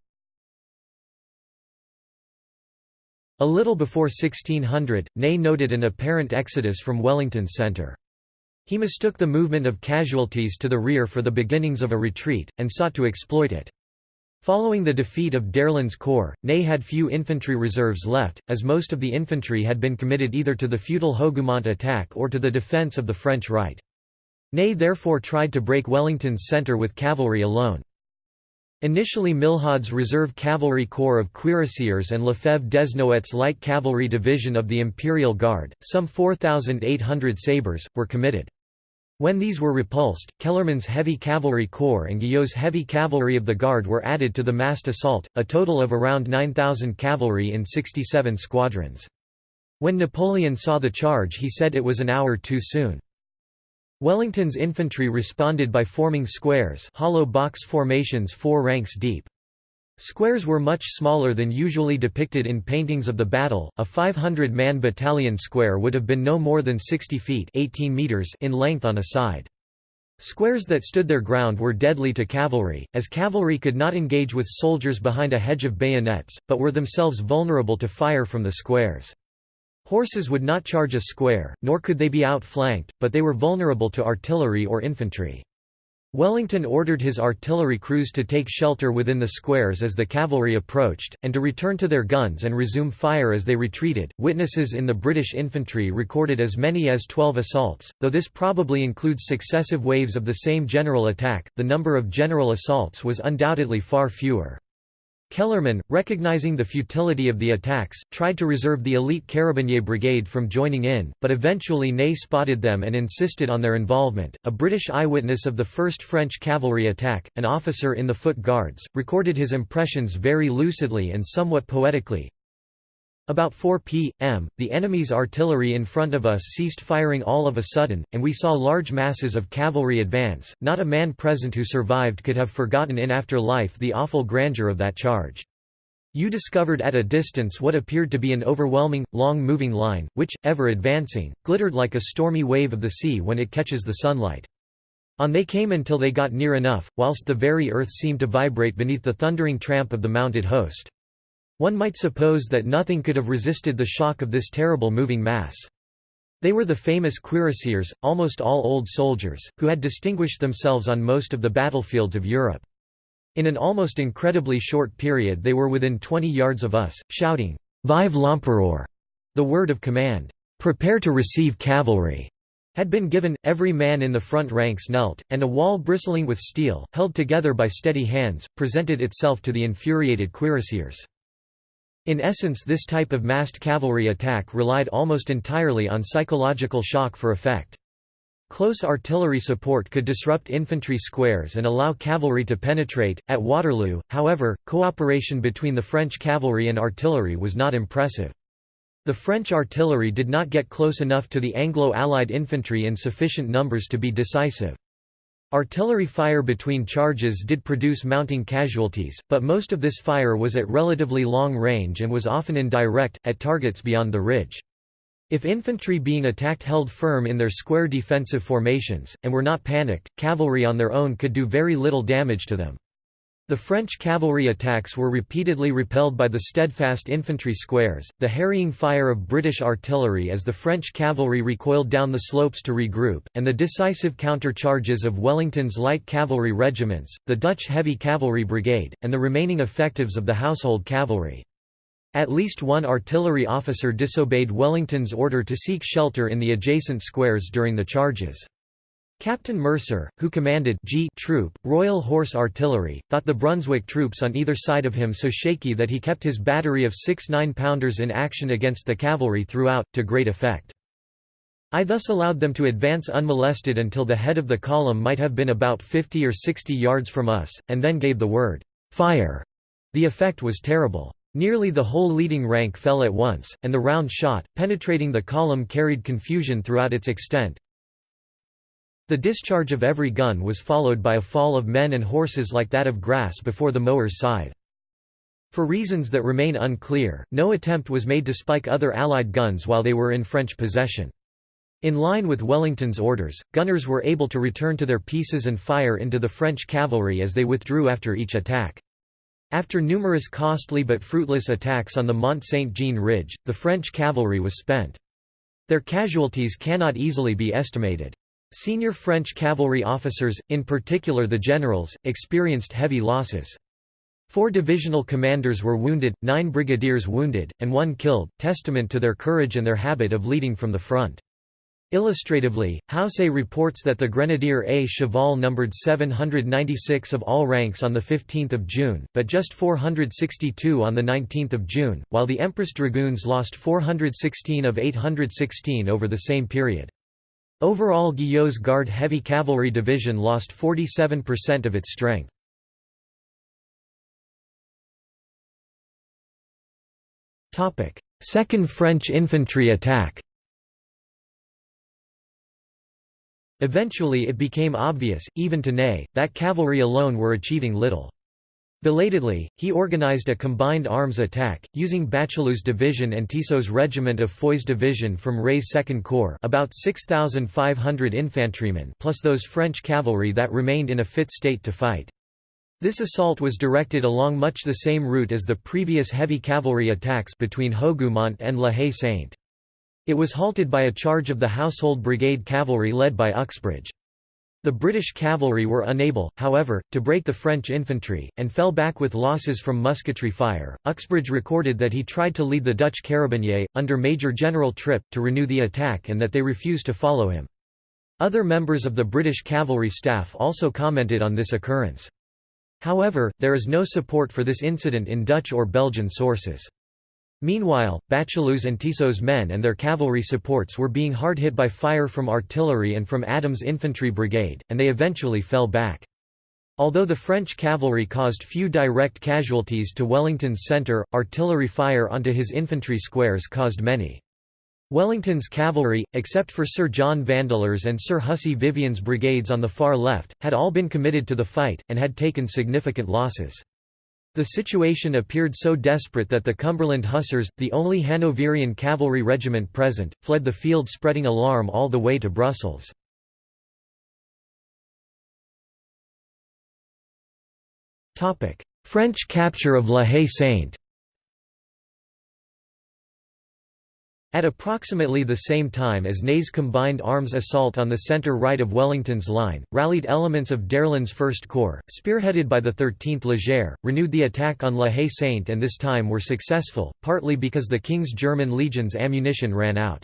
A little before 1600, Ney noted an apparent exodus from Wellington's centre. He mistook the movement of casualties to the rear for the beginnings of a retreat, and sought to exploit it. Following the defeat of d'Erlon's corps, Ney had few infantry reserves left, as most of the infantry had been committed either to the futile Hougoumont attack or to the defence of the French right. Ney therefore tried to break Wellington's centre with cavalry alone. Initially Milhaud's Reserve Cavalry Corps of Cuirassiers and Lefebvre-Desnouettes's Light Cavalry Division of the Imperial Guard, some 4,800 sabres, were committed. When these were repulsed, Kellermann's Heavy Cavalry Corps and Guyot's Heavy Cavalry of the Guard were added to the massed assault, a total of around 9,000 cavalry in 67 squadrons. When Napoleon saw the charge he said it was an hour too soon. Wellington's infantry responded by forming squares hollow box formations four ranks deep. Squares were much smaller than usually depicted in paintings of the battle. A 500-man battalion square would have been no more than 60 feet 18 meters in length on a side. Squares that stood their ground were deadly to cavalry, as cavalry could not engage with soldiers behind a hedge of bayonets, but were themselves vulnerable to fire from the squares. Horses would not charge a square, nor could they be outflanked, but they were vulnerable to artillery or infantry. Wellington ordered his artillery crews to take shelter within the squares as the cavalry approached, and to return to their guns and resume fire as they retreated. Witnesses in the British infantry recorded as many as 12 assaults, though this probably includes successive waves of the same general attack, the number of general assaults was undoubtedly far fewer. Kellermann, recognizing the futility of the attacks, tried to reserve the elite Carabinier Brigade from joining in, but eventually Ney spotted them and insisted on their involvement. A British eyewitness of the first French cavalry attack, an officer in the Foot Guards, recorded his impressions very lucidly and somewhat poetically. About 4 p.m., the enemy's artillery in front of us ceased firing all of a sudden, and we saw large masses of cavalry advance. Not a man present who survived could have forgotten in after life the awful grandeur of that charge. You discovered at a distance what appeared to be an overwhelming, long-moving line, which, ever advancing, glittered like a stormy wave of the sea when it catches the sunlight. On they came until they got near enough, whilst the very earth seemed to vibrate beneath the thundering tramp of the mounted host. One might suppose that nothing could have resisted the shock of this terrible moving mass. They were the famous cuirassiers, almost all old soldiers, who had distinguished themselves on most of the battlefields of Europe. In an almost incredibly short period they were within 20 yards of us, shouting, Vive l'Empereur! The word of command, Prepare to receive cavalry! had been given, every man in the front ranks knelt, and a wall bristling with steel, held together by steady hands, presented itself to the infuriated cuirassiers. In essence this type of massed cavalry attack relied almost entirely on psychological shock for effect. Close artillery support could disrupt infantry squares and allow cavalry to penetrate. At Waterloo, however, cooperation between the French cavalry and artillery was not impressive. The French artillery did not get close enough to the Anglo-Allied infantry in sufficient numbers to be decisive. Artillery fire between charges did produce mounting casualties, but most of this fire was at relatively long range and was often indirect, at targets beyond the ridge. If infantry being attacked held firm in their square defensive formations, and were not panicked, cavalry on their own could do very little damage to them. The French cavalry attacks were repeatedly repelled by the steadfast infantry squares, the harrying fire of British artillery as the French cavalry recoiled down the slopes to regroup, and the decisive counter-charges of Wellington's light cavalry regiments, the Dutch heavy cavalry brigade, and the remaining effectives of the household cavalry. At least one artillery officer disobeyed Wellington's order to seek shelter in the adjacent squares during the charges. Captain Mercer, who commanded G Troop, Royal Horse Artillery, thought the Brunswick troops on either side of him so shaky that he kept his battery of six nine-pounders in action against the cavalry throughout, to great effect. I thus allowed them to advance unmolested until the head of the column might have been about 50 or 60 yards from us, and then gave the word, "'Fire!' The effect was terrible. Nearly the whole leading rank fell at once, and the round shot, penetrating the column carried confusion throughout its extent, the discharge of every gun was followed by a fall of men and horses like that of grass before the mower's scythe. For reasons that remain unclear, no attempt was made to spike other Allied guns while they were in French possession. In line with Wellington's orders, gunners were able to return to their pieces and fire into the French cavalry as they withdrew after each attack. After numerous costly but fruitless attacks on the Mont Saint-Jean ridge, the French cavalry was spent. Their casualties cannot easily be estimated. Senior French cavalry officers, in particular the generals, experienced heavy losses. Four divisional commanders were wounded, nine brigadiers wounded, and one killed, testament to their courage and their habit of leading from the front. Illustratively, Houssaye reports that the Grenadier A Cheval numbered 796 of all ranks on 15 June, but just 462 on 19 June, while the Empress Dragoons lost 416 of 816 over the same period. Overall Guyot's Guard Heavy Cavalry Division lost 47% of its strength. Second French infantry attack Eventually it became obvious, even to Ney, that cavalry alone were achieving little. Belatedly, he organized a combined arms attack, using Bachelu's division and Tissot's regiment of Foy's division from Reille's Second Corps about 6,500 infantrymen plus those French cavalry that remained in a fit state to fight. This assault was directed along much the same route as the previous heavy cavalry attacks between Hougoumont and La Haye-Sainte. It was halted by a charge of the Household Brigade cavalry led by Uxbridge. The British cavalry were unable, however, to break the French infantry, and fell back with losses from musketry fire. Uxbridge recorded that he tried to lead the Dutch carabiniers, under Major General Tripp, to renew the attack and that they refused to follow him. Other members of the British cavalry staff also commented on this occurrence. However, there is no support for this incident in Dutch or Belgian sources. Meanwhile, Bachelu's and Tissot's men and their cavalry supports were being hard hit by fire from artillery and from Adams' infantry brigade, and they eventually fell back. Although the French cavalry caused few direct casualties to Wellington's centre, artillery fire onto his infantry squares caused many. Wellington's cavalry, except for Sir John Vandeleurs and Sir Hussey Vivian's brigades on the far left, had all been committed to the fight, and had taken significant losses. The situation appeared so desperate that the Cumberland Hussars, the only Hanoverian cavalry regiment present, fled the field spreading alarm all the way to Brussels. French capture of La Haye-Sainte At approximately the same time as Ney's combined arms assault on the centre-right of Wellington's line, rallied elements of d'Erlon's First Corps, spearheaded by the 13th Léger, renewed the attack on La Haye-Sainte and this time were successful, partly because the King's German legions ammunition ran out.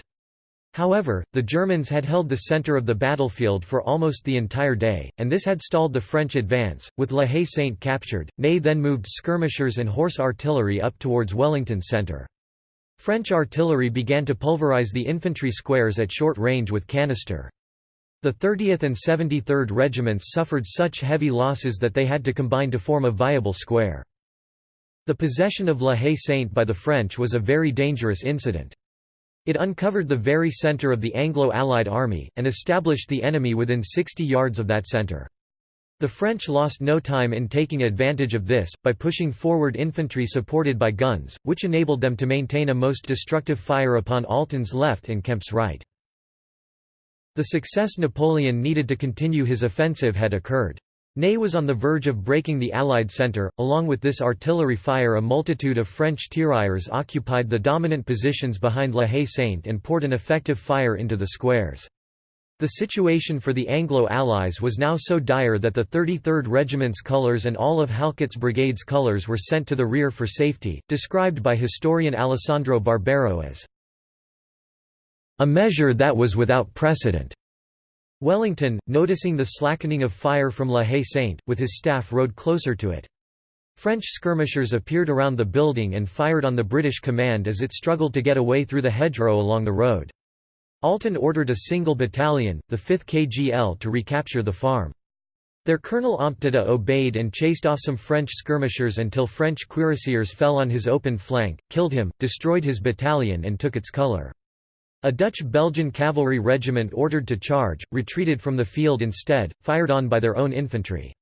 However, the Germans had held the centre of the battlefield for almost the entire day, and this had stalled the French advance. With La Haye-Sainte captured, Ney then moved skirmishers and horse artillery up towards Wellington's centre. French artillery began to pulverize the infantry squares at short range with canister. The 30th and 73rd Regiments suffered such heavy losses that they had to combine to form a viable square. The possession of La Haye-Sainte by the French was a very dangerous incident. It uncovered the very centre of the Anglo-Allied army, and established the enemy within 60 yards of that centre. The French lost no time in taking advantage of this, by pushing forward infantry supported by guns, which enabled them to maintain a most destructive fire upon Alten's left and Kempt's right. The success Napoleon needed to continue his offensive had occurred. Ney was on the verge of breaking the Allied centre. Along with this artillery fire, a multitude of French tirailleurs occupied the dominant positions behind La Haye-Sainte and poured an effective fire into the squares. The situation for the Anglo-Allies was now so dire that the 33rd Regiment's colours and all of Halkett's brigade's colours were sent to the rear for safety, described by historian Alessandro Barbero as a measure that was without precedent. Wellington, noticing the slackening of fire from La Haye-Sainte, with his staff rode closer to it. French skirmishers appeared around the building and fired on the British command as it struggled to get away through the hedgerow along the road. Alten ordered a single battalion, the 5th KGL to recapture the farm. Their colonel Ompteda obeyed and chased off some French skirmishers until French cuirassiers fell on his open flank, killed him, destroyed his battalion and took its colour. A Dutch-Belgian cavalry regiment ordered to charge, retreated from the field instead, fired on by their own infantry.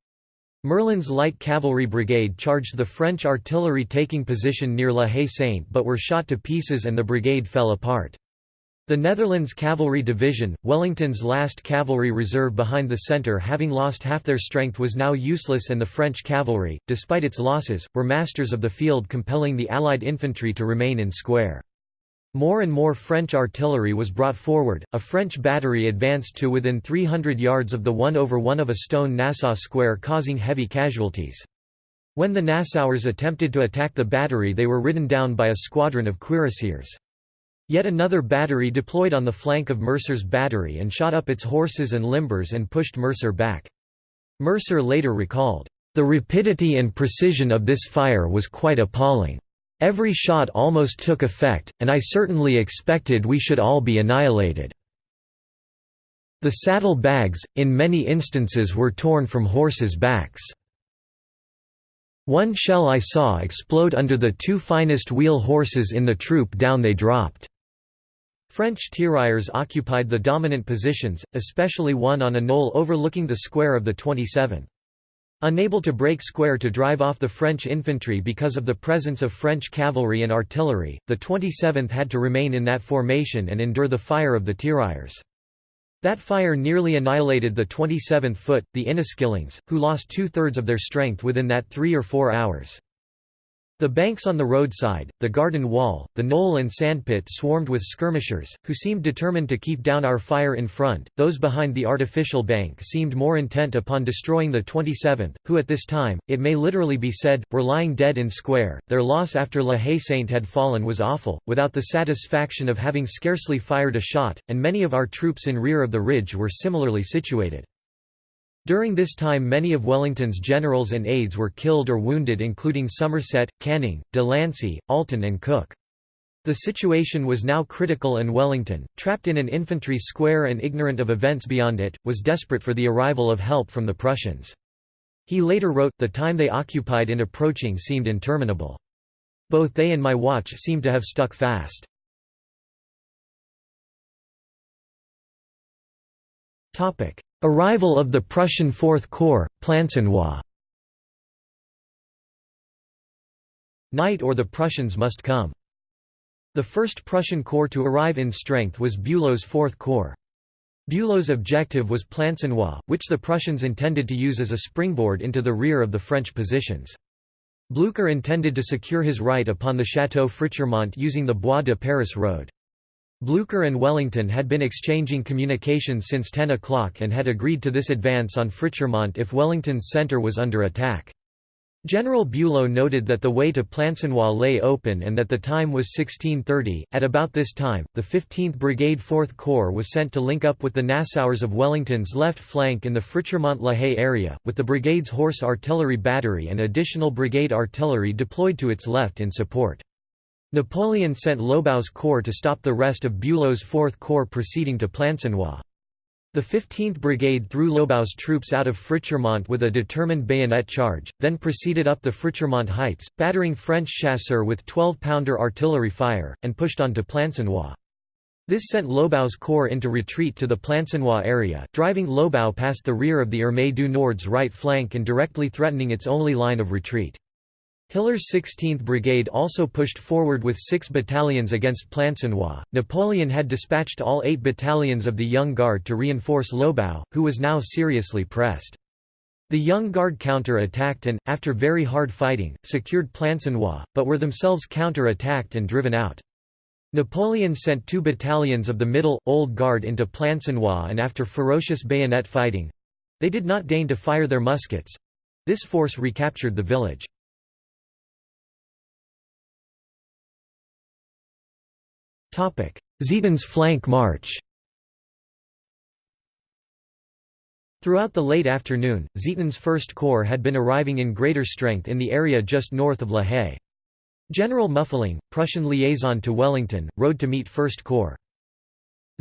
Merlen's light cavalry brigade charged the French artillery taking position near La Haye-Sainte but were shot to pieces and the brigade fell apart. The Netherlands Cavalry Division, Wellington's last cavalry reserve behind the centre having lost half their strength was now useless and the French cavalry, despite its losses, were masters of the field compelling the Allied infantry to remain in square. More and more French artillery was brought forward, a French battery advanced to within 300 yards of the one over one of a stone Nassau square causing heavy casualties. When the Nassauers attempted to attack the battery they were ridden down by a squadron of cuirassiers. Yet another battery deployed on the flank of Mercer's battery and shot up its horses and limbers and pushed Mercer back. Mercer later recalled, "...the rapidity and precision of this fire was quite appalling. Every shot almost took effect, and I certainly expected we should all be annihilated. The saddle bags, in many instances were torn from horses' backs. One shell I saw explode under the two finest wheel horses in the troop down they dropped. French tirailleurs occupied the dominant positions, especially one on a knoll overlooking the square of the 27th. Unable to break square to drive off the French infantry because of the presence of French cavalry and artillery, the 27th had to remain in that formation and endure the fire of the tirailleurs. That fire nearly annihilated the 27th Foot, the Inniskillings, who lost two-thirds of their strength within that three or four hours. The banks on the roadside, the garden wall, the knoll and sandpit swarmed with skirmishers, who seemed determined to keep down our fire in front, those behind the artificial bank seemed more intent upon destroying the 27th, who at this time, it may literally be said, were lying dead in square. Their loss after La Haye Sainte had fallen was awful, without the satisfaction of having scarcely fired a shot, and many of our troops in rear of the ridge were similarly situated. During this time many of Wellington's generals and aides were killed or wounded including Somerset, Canning, de Lancey, Alten and Cooke. The situation was now critical and Wellington, trapped in an infantry square and ignorant of events beyond it, was desperate for the arrival of help from the Prussians. He later wrote, the time they occupied in approaching seemed interminable. Both they and my watch seemed to have stuck fast. Arrival of the Prussian Fourth Corps, Plancenoit Night or the Prussians must come. The first Prussian corps to arrive in strength was Bülow's Fourth Corps. Bülow's objective was Plancenoit, which the Prussians intended to use as a springboard into the rear of the French positions. Blücher intended to secure his right upon the Château Frichermont using the Bois de Paris road. Blücher and Wellington had been exchanging communications since 10 o'clock and had agreed to this advance on Frichermont if Wellington's centre was under attack. General Bülow noted that the way to Plancenoit lay open and that the time was 1630. At about this time, the 15th Brigade 4th Corps was sent to link up with the Nassauers of Wellington's left flank in the Frichermont-La Haye area, with the brigade's horse artillery battery and additional brigade artillery deployed to its left in support. Napoleon sent Lobau's corps to stop the rest of Bülow's Fourth Corps proceeding to Plancenoit. The 15th Brigade threw Lobau's troops out of Frichermont with a determined bayonet charge, then proceeded up the Frichermont heights, battering French chasseurs with 12-pounder artillery fire, and pushed on to Plancenoit. This sent Lobau's corps into retreat to the Plancenoit area, driving Lobau past the rear of the Armée du Nord's right flank and directly threatening its only line of retreat. Hiller's 16th Brigade also pushed forward with six battalions against Plancenoit. Napoleon had dispatched all eight battalions of the Young Guard to reinforce Lobau, who was now seriously pressed. The Young Guard counter-attacked and, after very hard fighting, secured Plancenoit, but were themselves counter-attacked and driven out. Napoleon sent two battalions of the Middle, Old Guard into Plancenoit and after ferocious bayonet fighting—they did not deign to fire their muskets—this force recaptured the village. Zieten's flank march Throughout the late afternoon, Zieten's First Corps had been arriving in greater strength in the area just north of La Haye. General Muffling, Prussian liaison to Wellington, rode to meet First Corps.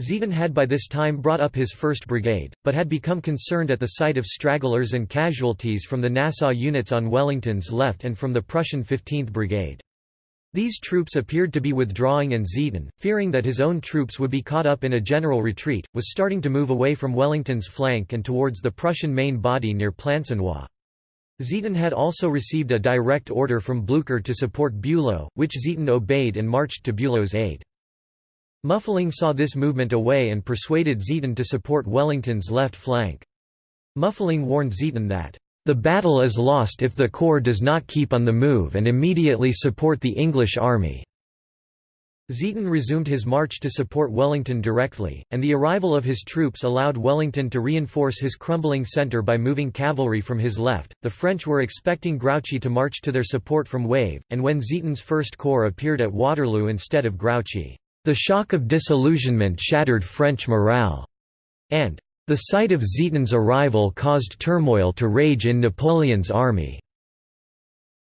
Zieten had by this time brought up his 1st Brigade, but had become concerned at the sight of stragglers and casualties from the Nassau units on Wellington's left and from the Prussian 15th Brigade. These troops appeared to be withdrawing and Zieten, fearing that his own troops would be caught up in a general retreat, was starting to move away from Wellington's flank and towards the Prussian main body near Plancenoit. Zieten had also received a direct order from Blücher to support Bülow, which Zieten obeyed and marched to Bülow's aid. Muffling saw this movement away and persuaded Zieten to support Wellington's left flank. Muffling warned Zieten that the battle is lost if the corps does not keep on the move and immediately support the English army. Zieten resumed his march to support Wellington directly, and the arrival of his troops allowed Wellington to reinforce his crumbling centre by moving cavalry from his left. The French were expecting Grouchy to march to their support from Wavre, and when Zieten's First Corps appeared at Waterloo instead of Grouchy, the shock of disillusionment shattered French morale, and the sight of Zieten's arrival caused turmoil to rage in Napoleon's army.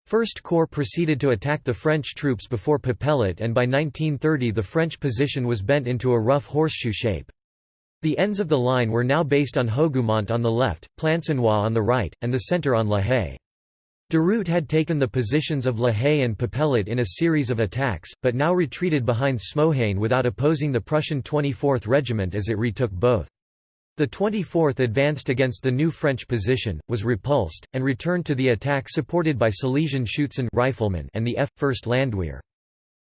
First Corps proceeded to attack the French troops before Papelotte and by 1930 the French position was bent into a rough horseshoe shape. The ends of the line were now based on Hougoumont on the left, Plancenoit on the right, and the centre on La Haye. Durutte had taken the positions of La Haye and Papelotte in a series of attacks, but now retreated behind Smohain without opposing the Prussian 24th Regiment as it retook both. The 24th advanced against the new French position, was repulsed, and returned to the attack supported by Silesian Schutzen riflemen and the F. 1st Landwehr.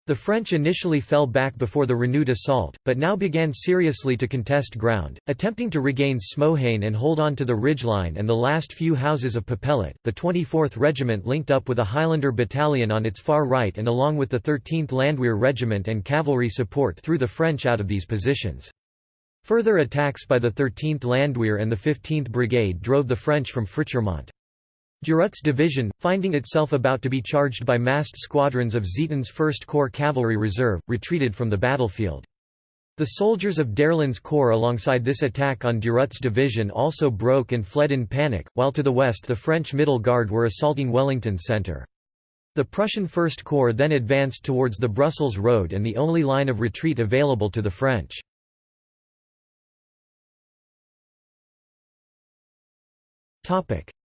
The French initially fell back before the renewed assault, but now began seriously to contest ground, attempting to regain Smohain and hold on to the ridgeline and the last few houses of Papelotte. The 24th Regiment linked up with a Highlander battalion on its far right and along with the 13th Landwehr Regiment and cavalry support threw the French out of these positions. Further attacks by the 13th Landwehr and the 15th Brigade drove the French from Frichermont. Durutte's division, finding itself about to be charged by massed squadrons of Zieten's 1st Corps Cavalry Reserve, retreated from the battlefield. The soldiers of d'Erlon's corps alongside this attack on Durutte's division also broke and fled in panic, while to the west the French Middle Guard were assaulting Wellington's centre. The Prussian First Corps then advanced towards the Brussels road and the only line of retreat available to the French.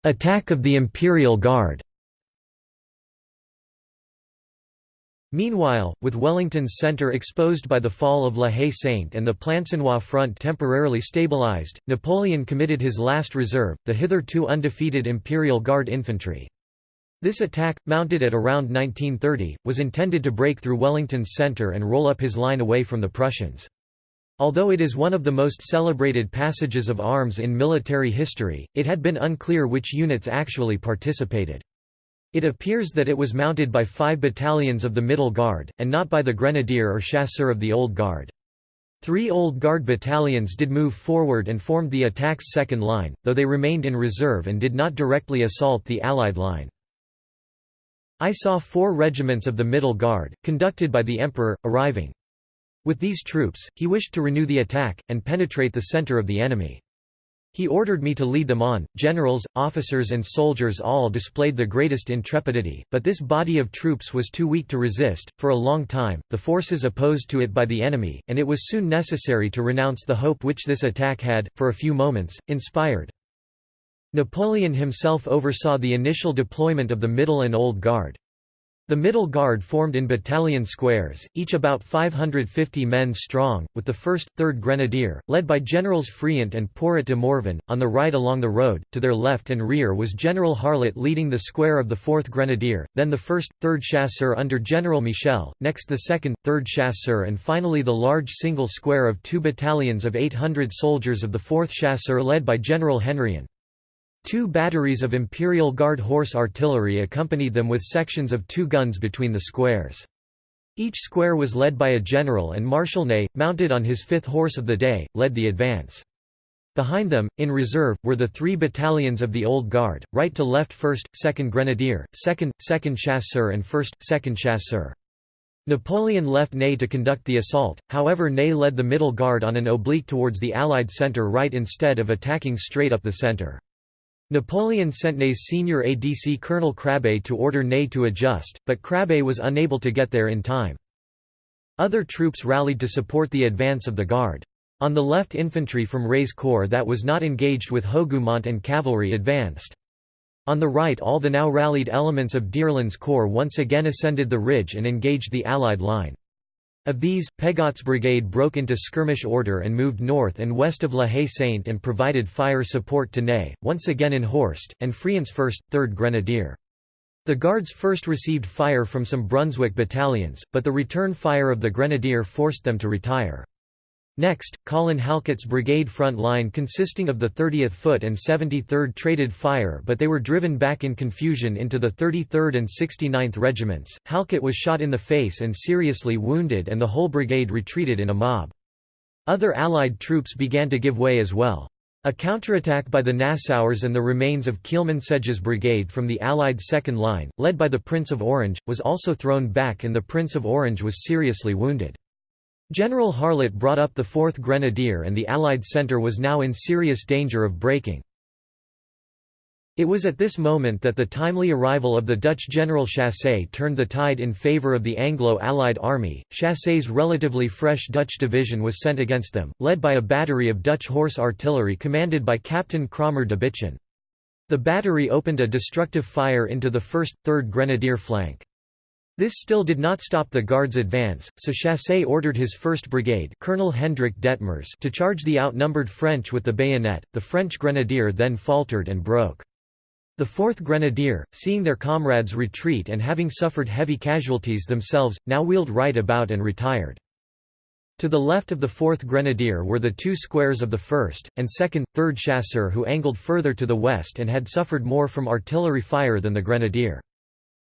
Attack of the Imperial Guard Meanwhile, with Wellington's centre exposed by the fall of La Haye-Sainte and the Plancenoit front temporarily stabilised, Napoleon committed his last reserve, the hitherto undefeated Imperial Guard infantry. This attack, mounted at around 1930, was intended to break through Wellington's centre and roll up his line away from the Prussians. Although it is one of the most celebrated passages of arms in military history, it had been unclear which units actually participated. It appears that it was mounted by five battalions of the Middle Guard, and not by the Grenadier or Chasseur of the Old Guard. Three Old Guard battalions did move forward and formed the attack's second line, though they remained in reserve and did not directly assault the Allied line. I saw four regiments of the Middle Guard, conducted by the Emperor, arriving. With these troops, he wished to renew the attack, and penetrate the center of the enemy. He ordered me to lead them on. Generals, officers, and soldiers all displayed the greatest intrepidity, but this body of troops was too weak to resist. For a long time, the forces opposed to it by the enemy, and it was soon necessary to renounce the hope which this attack had, for a few moments, inspired. Napoleon himself oversaw the initial deployment of the Middle and Old Guard. The Middle Guard formed in battalion squares, each about 550 men strong, with the 1st, 3rd Grenadier, led by Generals Friant and Porret de Morvan, on the right along the road, to their left and rear was General Harlet leading the square of the 4th Grenadier, then the 1st, 3rd Chasseur under General Michel, next the 2nd, 3rd Chasseur and finally the large single square of two battalions of 800 soldiers of the 4th Chasseur led by General Henrion. Two batteries of Imperial Guard horse artillery accompanied them with sections of two guns between the squares. Each square was led by a general and Marshal Ney, mounted on his fifth horse of the day, led the advance. Behind them, in reserve, were the three battalions of the Old Guard, right to left 1st, 2nd Grenadier, 2nd, 2nd Chasseurs and 1st, 2nd Chasseurs. Napoleon left Ney to conduct the assault, however Ney led the middle guard on an oblique towards the Allied centre right instead of attacking straight up the centre. Napoleon sent Ney's senior ADC Colonel Crabbe to order Ney to adjust, but Crabbe was unable to get there in time. Other troops rallied to support the advance of the Guard. On the left infantry from Reille's corps that was not engaged with Hougoumont and cavalry advanced. On the right all the now rallied elements of d'Erlon's corps once again ascended the ridge and engaged the Allied line. Of these, Pegot's brigade broke into skirmish order and moved north and west of La Haye-Sainte and provided fire support to Ney, once again in Horst, and Friant's 1st, 3rd Grenadier. The Guards first received fire from some Brunswick battalions, but the return fire of the Grenadier forced them to retire. Next, Colin Halkett's brigade front line consisting of the 30th Foot and 73rd traded fire but they were driven back in confusion into the 33rd and 69th regiments. Halkett was shot in the face and seriously wounded and the whole brigade retreated in a mob. Other Allied troops began to give way as well. A counterattack by the Nassauers and the remains of Kielmansegge's brigade from the Allied second line, led by the Prince of Orange, was also thrown back and the Prince of Orange was seriously wounded. General Harlet brought up the 4th Grenadier and the Allied centre was now in serious danger of breaking. It was at this moment that the timely arrival of the Dutch General Chassé turned the tide in favour of the Anglo-Allied army. Chassé's relatively fresh Dutch division was sent against them, led by a battery of Dutch horse artillery commanded by Captain Krahmer de Binche. The battery opened a destructive fire into the 1st, 3rd Grenadier flank. This still did not stop the Guards' advance, so Chassé ordered his 1st Brigade Colonel Hendrik Detmers to charge the outnumbered French with the bayonet, the French grenadier then faltered and broke. The 4th Grenadier, seeing their comrades retreat and having suffered heavy casualties themselves, now wheeled right about and retired. To the left of the 4th Grenadier were the two squares of the 1st, and 2nd, 3rd Chasseur who angled further to the west and had suffered more from artillery fire than the Grenadier.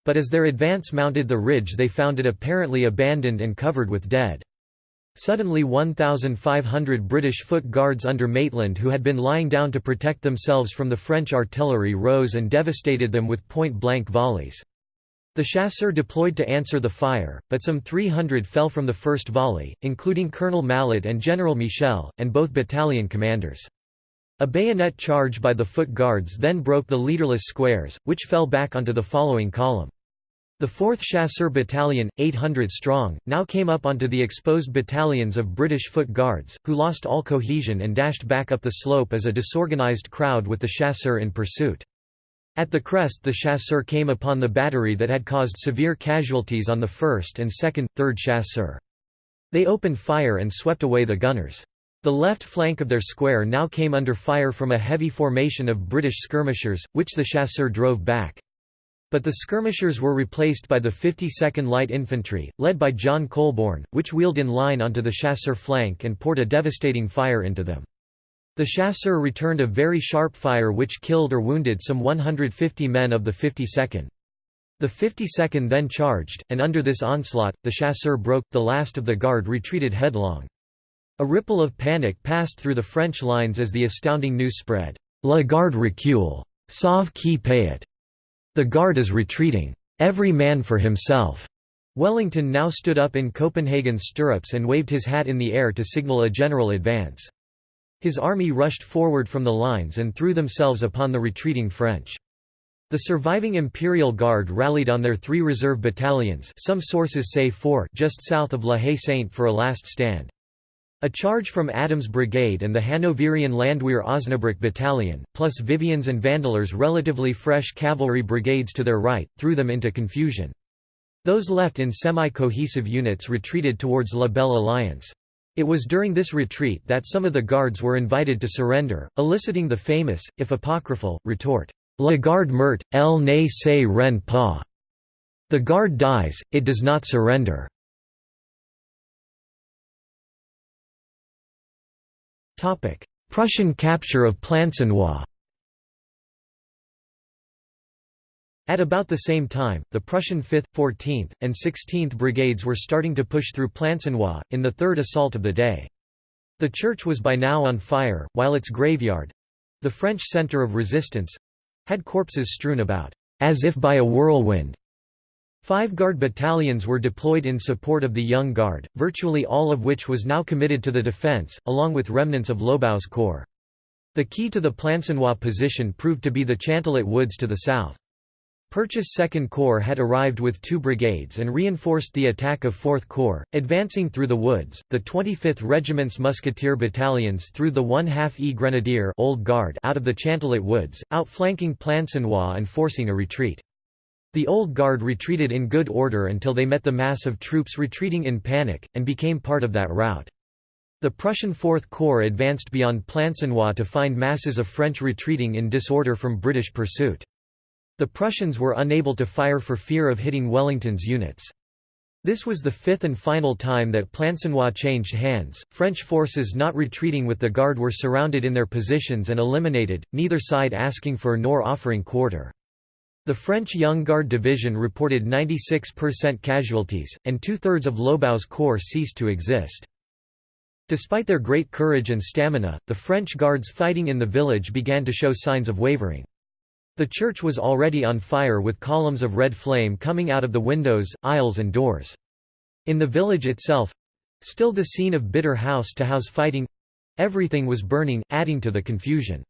But as their advance mounted the ridge they found it apparently abandoned and covered with dead. Suddenly 1,500 British foot guards under Maitland who had been lying down to protect themselves from the French artillery rose and devastated them with point-blank volleys. The chasseurs deployed to answer the fire, but some 300 fell from the first volley, including Colonel Mallet and General Michel, and both battalion commanders. A bayonet charge by the foot guards then broke the leaderless squares, which fell back onto the following column. The 4th Chasseur Battalion, 800 strong, now came up onto the exposed battalions of British foot guards, who lost all cohesion and dashed back up the slope as a disorganized crowd with the chasseurs in pursuit. At the crest the chasseur came upon the battery that had caused severe casualties on the 1st and 2nd, 3rd chasseur. They opened fire and swept away the gunners. The left flank of their square now came under fire from a heavy formation of British skirmishers, which the chasseurs drove back. But the skirmishers were replaced by the 52nd Light Infantry, led by John Colborne, which wheeled in line onto the chasseur flank and poured a devastating fire into them. The chasseurs returned a very sharp fire which killed or wounded some 150 men of the 52nd. The 52nd then charged, and under this onslaught, the chasseurs broke, the last of the guard retreated headlong. A ripple of panic passed through the French lines as the astounding news spread, La Garde recule. Sauve qui peut. The Guard is retreating. Every man for himself. Wellington now stood up in Copenhagen's stirrups and waved his hat in the air to signal a general advance. His army rushed forward from the lines and threw themselves upon the retreating French. The surviving Imperial Guard rallied on their three reserve battalions some sources say four just south of La Haye-Sainte for a last stand. A charge from Adams' brigade and the Hanoverian Landwehr Osnabrück battalion, plus Vivian's and Vandeleurs' relatively fresh cavalry brigades to their right, threw them into confusion. Those left in semi-cohesive units retreated towards La Belle Alliance. It was during this retreat that some of the guards were invited to surrender, eliciting the famous, if apocryphal, retort, La garde meurt, elle ne se rend pas. The guard dies, it does not surrender. Prussian capture of Plancenoit At about the same time, the Prussian 5th, 14th, and 16th Brigades were starting to push through Plancenoit, in the third assault of the day. The church was by now on fire, while its graveyard—the French centre of resistance—had corpses strewn about, as if by a whirlwind. Five Guard battalions were deployed in support of the Young Guard, virtually all of which was now committed to the defence, along with remnants of Lobau's corps. The key to the Plancenoit position proved to be the Chantelet Woods to the south. Pirch I's Second Corps had arrived with two brigades and reinforced the attack of Fourth Corps, advancing through the woods. The 25th Regiment's musketeer battalions threw the 1 half E Grenadier Old Guard out of the Chantelet Woods, outflanking Plancenoit and forcing a retreat. The Old Guard retreated in good order until they met the mass of troops retreating in panic, and became part of that rout. The Prussian Fourth Corps advanced beyond Plancenoit to find masses of French retreating in disorder from British pursuit. The Prussians were unable to fire for fear of hitting Wellington's units. This was the fifth and final time that Plancenoit changed hands. French forces not retreating with the Guard were surrounded in their positions and eliminated, neither side asking for nor offering quarter. The French Young Guard division reported 96% casualties, and two-thirds of Lobau's corps ceased to exist. Despite their great courage and stamina, the French Guards fighting in the village began to show signs of wavering. The church was already on fire with columns of red flame coming out of the windows, aisles and doors. In the village itself—still the scene of bitter house-to-house -house fighting—everything was burning, adding to the confusion.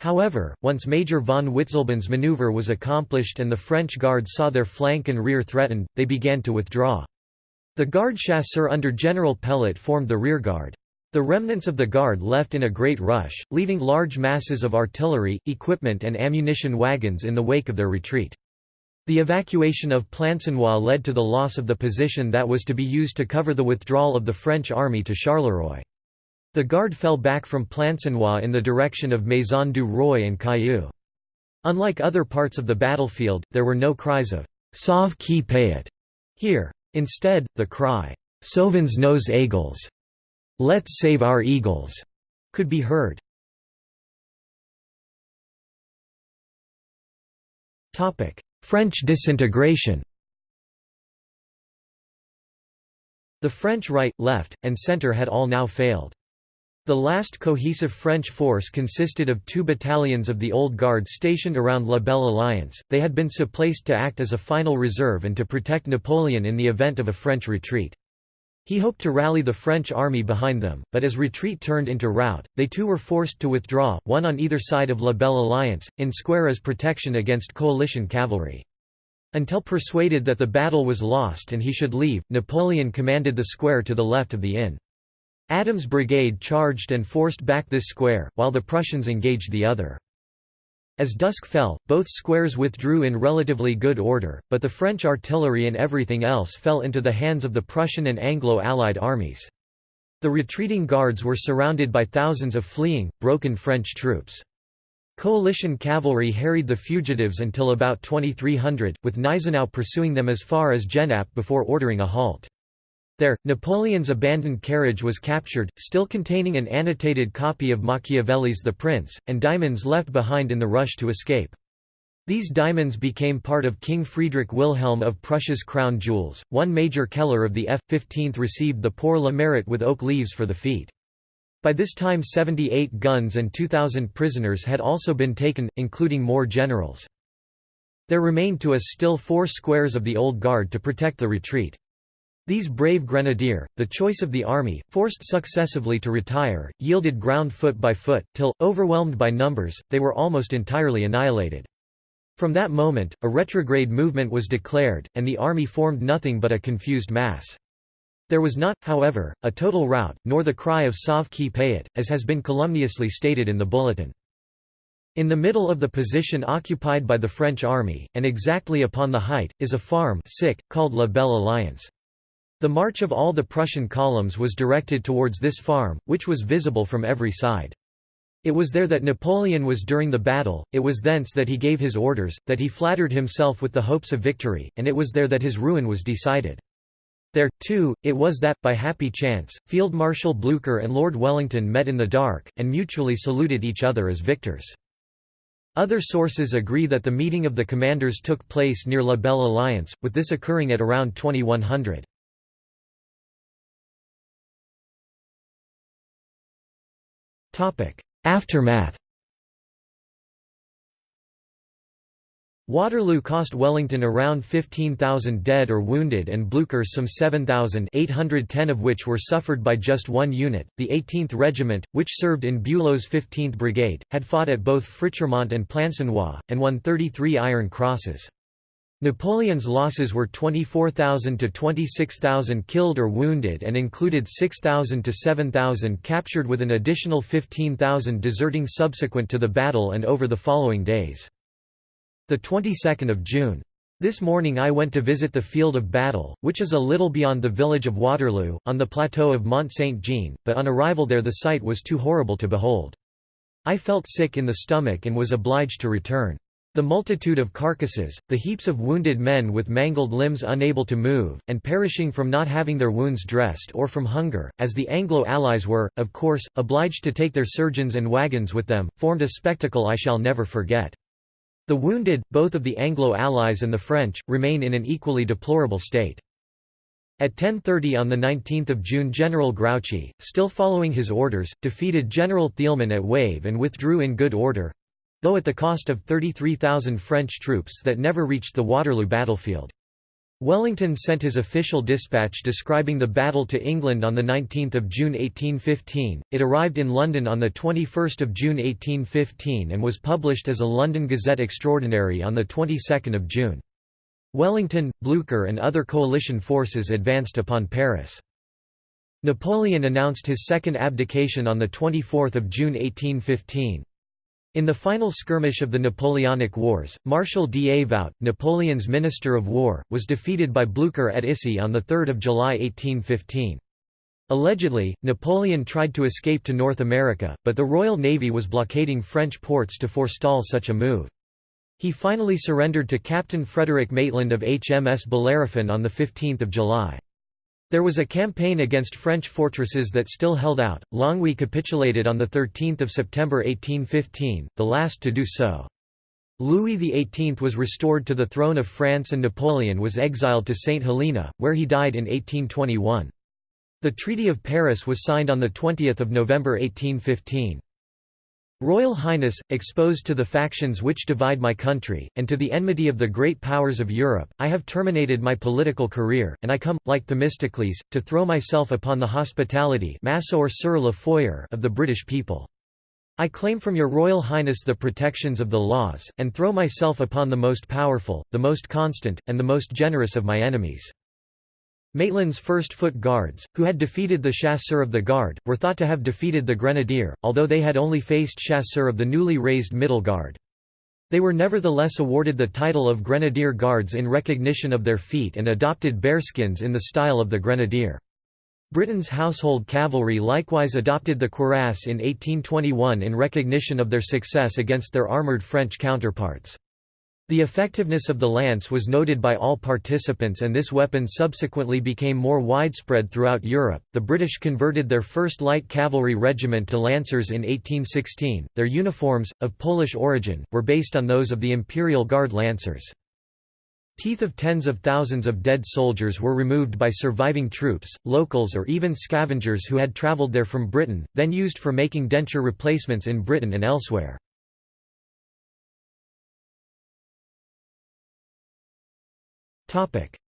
However, once Major von Witzleben's maneuver was accomplished and the French guards saw their flank and rear threatened, they began to withdraw. The Garde Chasseur under General Pelet formed the rearguard. The remnants of the Guard left in a great rush, leaving large masses of artillery, equipment and ammunition wagons in the wake of their retreat. The evacuation of Plancenoit led to the loss of the position that was to be used to cover the withdrawal of the French army to Charleroi. The Guard fell back from Plancenoit in the direction of Maison du Roy and Cailloux. Unlike other parts of the battlefield, there were no cries of «Sauve qui peut» here. Instead, the cry «Sauvons nos eagles» Let's save our eagles could be heard. French disintegration The French right, left, and centre had all now failed. The last cohesive French force consisted of two battalions of the Old Guard stationed around La Belle Alliance, they had been placed to act as a final reserve and to protect Napoleon in the event of a French retreat. He hoped to rally the French army behind them, but as retreat turned into rout, they too were forced to withdraw, one on either side of La Belle Alliance, in square as protection against coalition cavalry. Until persuaded that the battle was lost and he should leave, Napoleon commanded the square to the left of the inn. Adams' brigade charged and forced back this square, while the Prussians engaged the other. As dusk fell, both squares withdrew in relatively good order, but the French artillery and everything else fell into the hands of the Prussian and Anglo-Allied armies. The retreating guards were surrounded by thousands of fleeing, broken French troops. Coalition cavalry harried the fugitives until about 2300, with Gneisenau pursuing them as far as Genappe before ordering a halt. There, Napoleon's abandoned carriage was captured, still containing an annotated copy of Machiavelli's The Prince, and diamonds left behind in the rush to escape. These diamonds became part of King Friedrich Wilhelm of Prussia's crown jewels. One Major Keller of the F-15th received the Pour le Mérite with oak leaves for the feat. By this time 78 guns and 2,000 prisoners had also been taken, including more generals. There remained to us still four squares of the Old Guard to protect the retreat. These brave grenadier, the choice of the army, forced successively to retire, yielded ground foot by foot, till, overwhelmed by numbers, they were almost entirely annihilated. From that moment, a retrograde movement was declared, and the army formed nothing but a confused mass. There was not, however, a total rout, nor the cry of Sauve qui peut, as has been calumniously stated in the bulletin. In the middle of the position occupied by the French army, and exactly upon the height, is a farm sick, called La Belle Alliance. The march of all the Prussian columns was directed towards this farm, which was visible from every side. It was there that Napoleon was during the battle, it was thence that he gave his orders, that he flattered himself with the hopes of victory, and it was there that his ruin was decided. There, too, it was that, by happy chance, Field Marshal Blucher and Lord Wellington met in the dark, and mutually saluted each other as victors. Other sources agree that the meeting of the commanders took place near La Belle Alliance, with this occurring at around 2100. Aftermath Waterloo cost Wellington around 15,000 dead or wounded and Blucher some 7,000 810 of which were suffered by just one unit. The 18th Regiment, which served in Bülow's 15th Brigade, had fought at both Frichermont and Plancenoit, and won 33 Iron Crosses. Napoleon's losses were 24,000 to 26,000 killed or wounded and included 6,000 to 7,000 captured with an additional 15,000 deserting subsequent to the battle and over the following days. The 22nd of June. This morning I went to visit the field of battle, which is a little beyond the village of Waterloo, on the plateau of Mont Saint-Jean, but on arrival there the sight was too horrible to behold. I felt sick in the stomach and was obliged to return. The multitude of carcasses, the heaps of wounded men with mangled limbs unable to move, and perishing from not having their wounds dressed or from hunger, as the Anglo-Allies were, of course, obliged to take their surgeons and wagons with them, formed a spectacle I shall never forget. The wounded, both of the Anglo-Allies and the French, remain in an equally deplorable state. At 10.30 on 19 June General Grouchy, still following his orders, defeated General Thielmann at Wavre and withdrew in good order, though at the cost of 33,000 French troops that never reached the Waterloo battlefield. Wellington sent his official dispatch describing the battle to England on 19 June 1815, it arrived in London on 21 June 1815 and was published as a London Gazette Extraordinary on the 22nd of June. Wellington, Blucher and other coalition forces advanced upon Paris. Napoleon announced his second abdication on 24 June 1815. In the final skirmish of the Napoleonic Wars, Marshal Davout, Napoleon's Minister of War, was defeated by Blucher at Issy on 3 July 1815. Allegedly, Napoleon tried to escape to North America, but the Royal Navy was blockading French ports to forestall such a move. He finally surrendered to Captain Frederick Maitland of HMS Bellerophon on 15 July. There was a campaign against French fortresses that still held out. Longwy capitulated on 13 September 1815, the last to do so. Louis XVIII was restored to the throne of France and Napoleon was exiled to St. Helena, where he died in 1821. The Treaty of Paris was signed on 20 November 1815. Royal Highness, exposed to the factions which divide my country, and to the enmity of the great powers of Europe, I have terminated my political career, and I come, like Themistocles, to throw myself upon the hospitality of the British people. I claim from your Royal Highness the protections of the laws, and throw myself upon the most powerful, the most constant, and the most generous of my enemies." Maitland's first foot guards, who had defeated the chasseurs of the Guard, were thought to have defeated the Grenadier, although they had only faced chasseurs of the newly raised Middle Guard. They were nevertheless awarded the title of Grenadier Guards in recognition of their feat and adopted bearskins in the style of the Grenadier. Britain's household cavalry likewise adopted the cuirass in 1821 in recognition of their success against their armoured French counterparts. The effectiveness of the lance was noted by all participants and this weapon subsequently became more widespread throughout Europe. The British converted their first light cavalry regiment to lancers in 1816. Their uniforms, of Polish origin, were based on those of the Imperial Guard lancers. Teeth of tens of thousands of dead soldiers were removed by surviving troops, locals or even scavengers who had travelled there from Britain, then used for making denture replacements in Britain and elsewhere.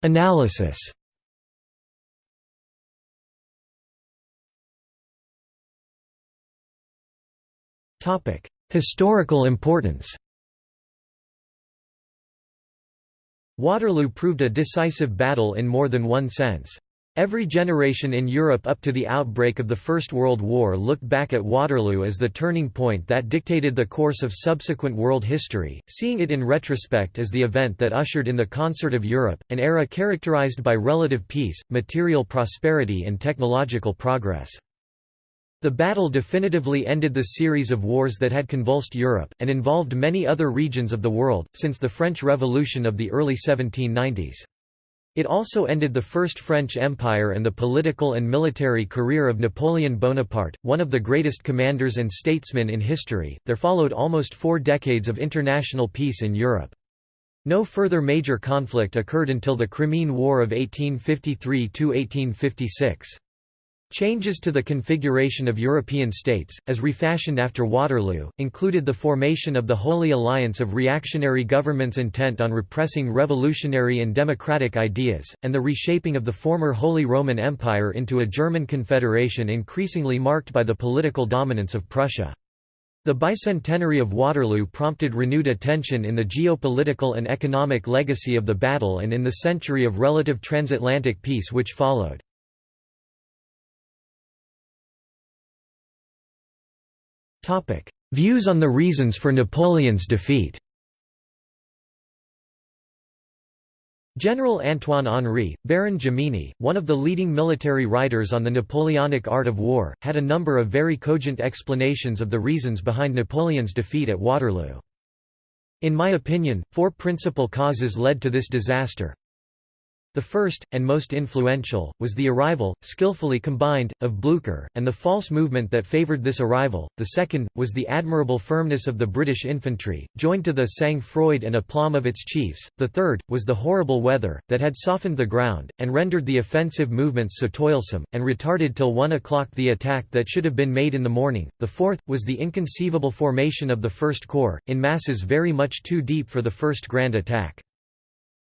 Analysis. Topic: Historical importance. Waterloo proved a decisive battle in more than one sense. Every generation in Europe up to the outbreak of the First World War looked back at Waterloo as the turning point that dictated the course of subsequent world history, seeing it in retrospect as the event that ushered in the concert of Europe, an era characterized by relative peace, material prosperity and technological progress. The battle definitively ended the series of wars that had convulsed Europe, and involved many other regions of the world, since the French Revolution of the early 1790s. It also ended the First French Empire and the political and military career of Napoleon Bonaparte, one of the greatest commanders and statesmen in history. There followed almost four decades of international peace in Europe. No further major conflict occurred until the Crimean War of 1853–1856. Changes to the configuration of European states, as refashioned after Waterloo, included the formation of the Holy Alliance of reactionary governments intent on repressing revolutionary and democratic ideas, and the reshaping of the former Holy Roman Empire into a German confederation increasingly marked by the political dominance of Prussia. The bicentenary of Waterloo prompted renewed attention in the geopolitical and economic legacy of the battle and in the century of relative transatlantic peace which followed. Views on the reasons for Napoleon's defeat. General Antoine Henri, Baron Jomini, one of the leading military writers on the Napoleonic art of war, had a number of very cogent explanations of the reasons behind Napoleon's defeat at Waterloo. In my opinion, four principal causes led to this disaster, the first, and most influential, was the arrival, skillfully combined, of Blucher, and the false movement that favoured this arrival. The second, was the admirable firmness of the British infantry, joined to the sang-froid and aplomb of its chiefs. The third, was the horrible weather, that had softened the ground, and rendered the offensive movements so toilsome, and retarded till one o'clock the attack that should have been made in the morning. The fourth, was the inconceivable formation of the First Corps, in masses very much too deep for the first grand attack.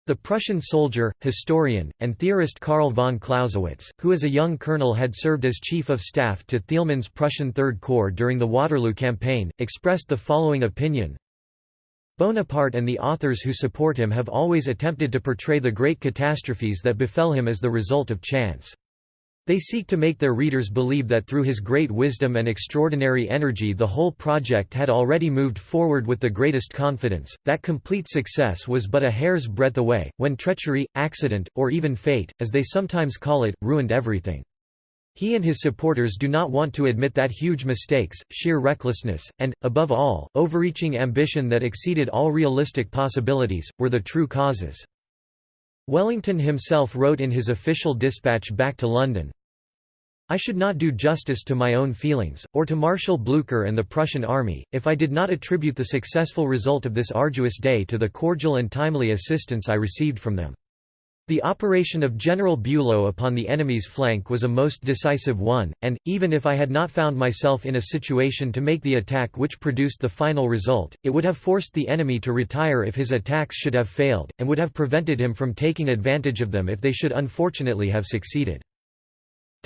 The Prussian soldier, historian, and theorist Karl von Clausewitz, who as a young colonel had served as chief of staff to Thielmann's Prussian Third Corps during the Waterloo campaign, expressed the following opinion Bonaparte and the authors who support him have always attempted to portray the great catastrophes that befell him as the result of chance. They seek to make their readers believe that through his great wisdom and extraordinary energy the whole project had already moved forward with the greatest confidence, that complete success was but a hair's breadth away, when treachery, accident, or even fate, as they sometimes call it, ruined everything. He and his supporters do not want to admit that huge mistakes, sheer recklessness, and, above all, overreaching ambition that exceeded all realistic possibilities, were the true causes. Wellington himself wrote in his official dispatch back to London, I should not do justice to my own feelings, or to Marshal Blucher and the Prussian army, if I did not attribute the successful result of this arduous day to the cordial and timely assistance I received from them. The operation of General Bülow upon the enemy's flank was a most decisive one, and, even if I had not found myself in a situation to make the attack which produced the final result, it would have forced the enemy to retire if his attacks should have failed, and would have prevented him from taking advantage of them if they should unfortunately have succeeded.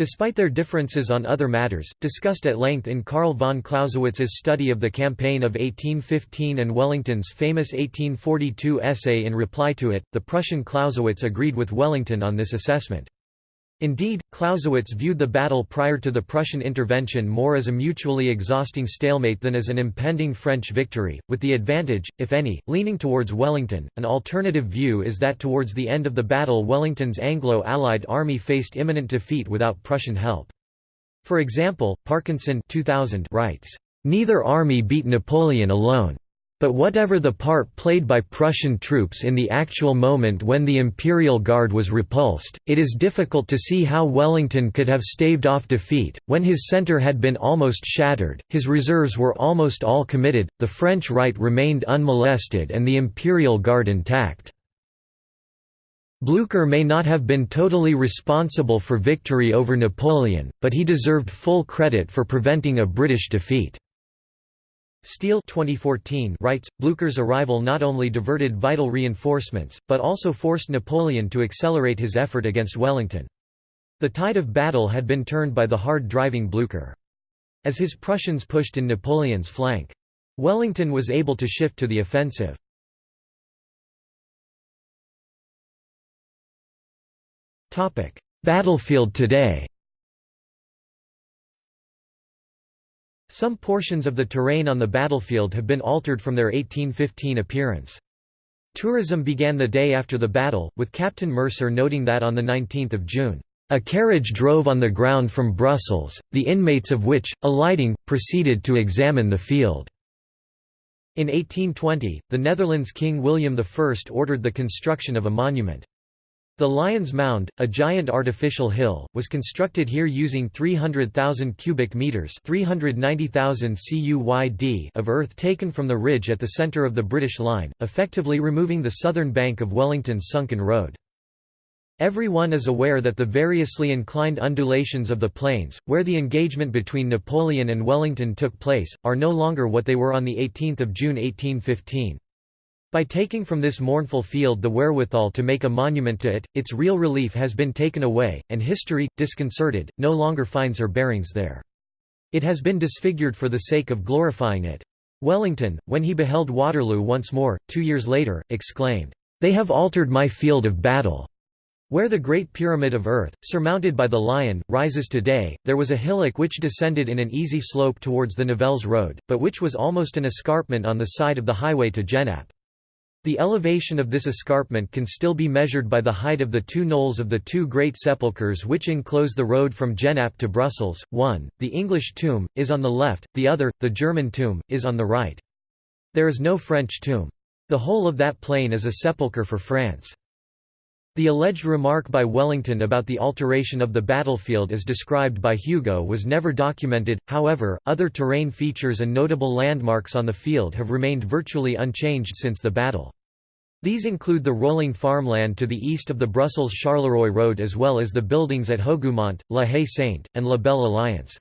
Despite their differences on other matters, discussed at length in Karl von Clausewitz's study of the campaign of 1815 and Wellington's famous 1842 essay in reply to it, the Prussian Clausewitz agreed with Wellington on this assessment. Indeed, Clausewitz viewed the battle prior to the Prussian intervention more as a mutually exhausting stalemate than as an impending French victory, with the advantage, if any, leaning towards Wellington. An alternative view is that towards the end of the battle Wellington's Anglo-Allied army faced imminent defeat without Prussian help. For example, Parkinson 2000 writes, "...neither army beat Napoleon alone. But whatever the part played by Prussian troops in the actual moment when the Imperial Guard was repulsed, it is difficult to see how Wellington could have staved off defeat. When his centre had been almost shattered, his reserves were almost all committed, the French right remained unmolested and the Imperial Guard intact. Blücher may not have been totally responsible for victory over Napoleon, but he deserved full credit for preventing a British defeat. Steele 2014 writes, Blücher's arrival not only diverted vital reinforcements, but also forced Napoleon to accelerate his effort against Wellington. The tide of battle had been turned by the hard-driving Blücher. As his Prussians pushed in Napoleon's flank. Wellington was able to shift to the offensive. Battlefield today Some portions of the terrain on the battlefield have been altered from their 1815 appearance. Tourism began the day after the battle, with Captain Mercer noting that on 19 June, "...a carriage drove on the ground from Brussels, the inmates of which, alighting, proceeded to examine the field." In 1820, the Netherlands King William I ordered the construction of a monument. The Lion's Mound, a giant artificial hill, was constructed here using 300,000 cubic meters (390,000 CUYD) of earth taken from the ridge at the center of the British line, effectively removing the southern bank of Wellington's sunken road. Everyone is aware that the variously inclined undulations of the plains, where the engagement between Napoleon and Wellington took place, are no longer what they were on 18 June 1815. By taking from this mournful field the wherewithal to make a monument to it, its real relief has been taken away, and history, disconcerted, no longer finds her bearings there. It has been disfigured for the sake of glorifying it. Wellington, when he beheld Waterloo once more, two years later, exclaimed, "'They have altered my field of battle!' Where the Great Pyramid of Earth, surmounted by the Lion, rises today, there was a hillock which descended in an easy slope towards the Nivelles Road, but which was almost an escarpment on the side of the highway to Genappe. The elevation of this escarpment can still be measured by the height of the two knolls of the two great sepulchres which enclose the road from Genappe to Brussels, one, the English tomb, is on the left, the other, the German tomb, is on the right. There is no French tomb. The whole of that plain is a sepulchre for France. The alleged remark by Wellington about the alteration of the battlefield as described by Hugo was never documented, however, other terrain features and notable landmarks on the field have remained virtually unchanged since the battle. These include the rolling farmland to the east of the Brussels-Charleroi road as well as the buildings at Hougoumont, La Haye-Sainte, and La Belle Alliance.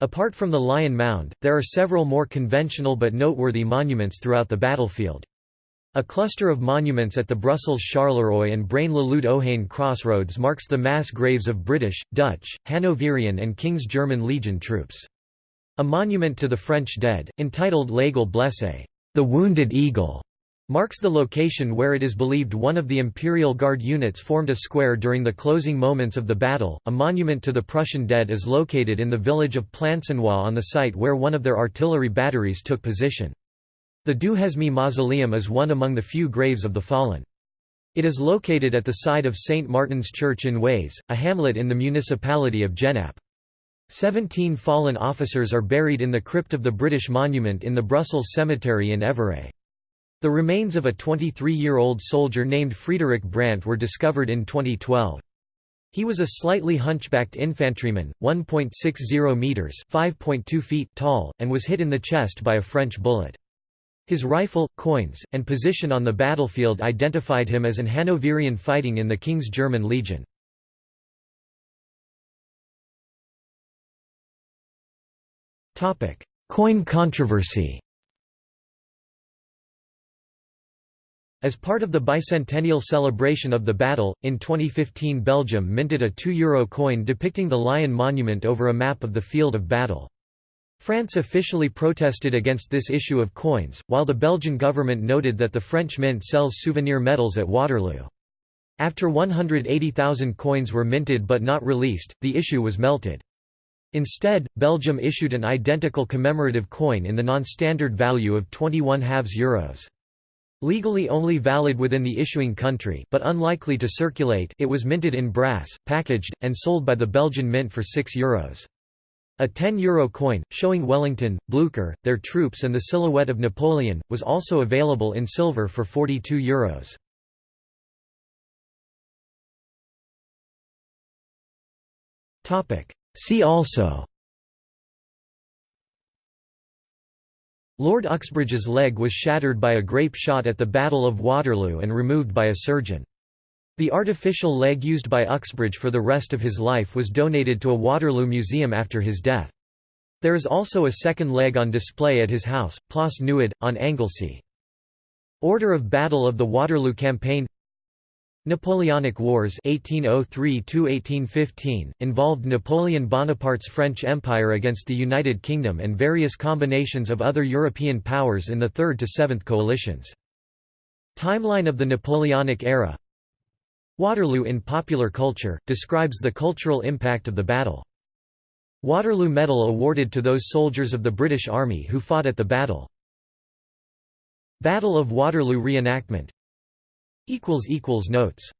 Apart from the Lion Mound, there are several more conventional but noteworthy monuments throughout the battlefield. A cluster of monuments at the Brussels-Charleroi and Braine-l'Alleud-Ohain crossroads marks the mass graves of British, Dutch, Hanoverian and King's German Legion troops. A monument to the French dead, entitled L'Aigle blessé, the Wounded Eagle, marks the location where it is believed one of the Imperial Guard units formed a square during the closing moments of the battle. A monument to the Prussian dead is located in the village of Plancenoit on the site where one of their artillery batteries took position. The Duhesme mausoleum is one among the few graves of the fallen. It is located at the side of St. Martin's Church in Ways, a hamlet in the municipality of Genappe. Seventeen fallen officers are buried in the crypt of the British Monument in the Brussels Cemetery in Evere. The remains of a 23-year-old soldier named Friedrich Brandt were discovered in 2012. He was a slightly hunchbacked infantryman, 1.60 meters (5.2 feet) tall, and was hit in the chest by a French bullet. His rifle, coins, and position on the battlefield identified him as an Hanoverian fighting in the King's German Legion. Coin controversy As part of the bicentennial celebration of the battle, in 2015 Belgium minted a €2 coin depicting the lion monument over a map of the field of battle. France officially protested against this issue of coins, while the Belgian government noted that the French mint sells souvenir medals at Waterloo. After 180,000 coins were minted but not released, the issue was melted. Instead, Belgium issued an identical commemorative coin in the non-standard value of 21 halves euros. Legally only valid within the issuing country but unlikely to circulate it was minted in brass, packaged, and sold by the Belgian mint for 6 euros. A 10 euro coin, showing Wellington, Blücher, their troops and the silhouette of Napoleon, was also available in silver for 42 euros. See also Lord Uxbridge's leg was shattered by a grape shot at the Battle of Waterloo and removed by a surgeon. The artificial leg used by Uxbridge for the rest of his life was donated to a Waterloo museum after his death. There is also a second leg on display at his house, Plas Newydd, on Anglesey. Order of Battle of the Waterloo Campaign Napoleonic Wars 1803 involved Napoleon Bonaparte's French Empire against the United Kingdom and various combinations of other European powers in the Third to Seventh Coalitions. Timeline of the Napoleonic era Waterloo in popular culture, describes the cultural impact of the battle. Waterloo Medal awarded to those soldiers of the British Army who fought at the battle. Battle of Waterloo reenactment Notes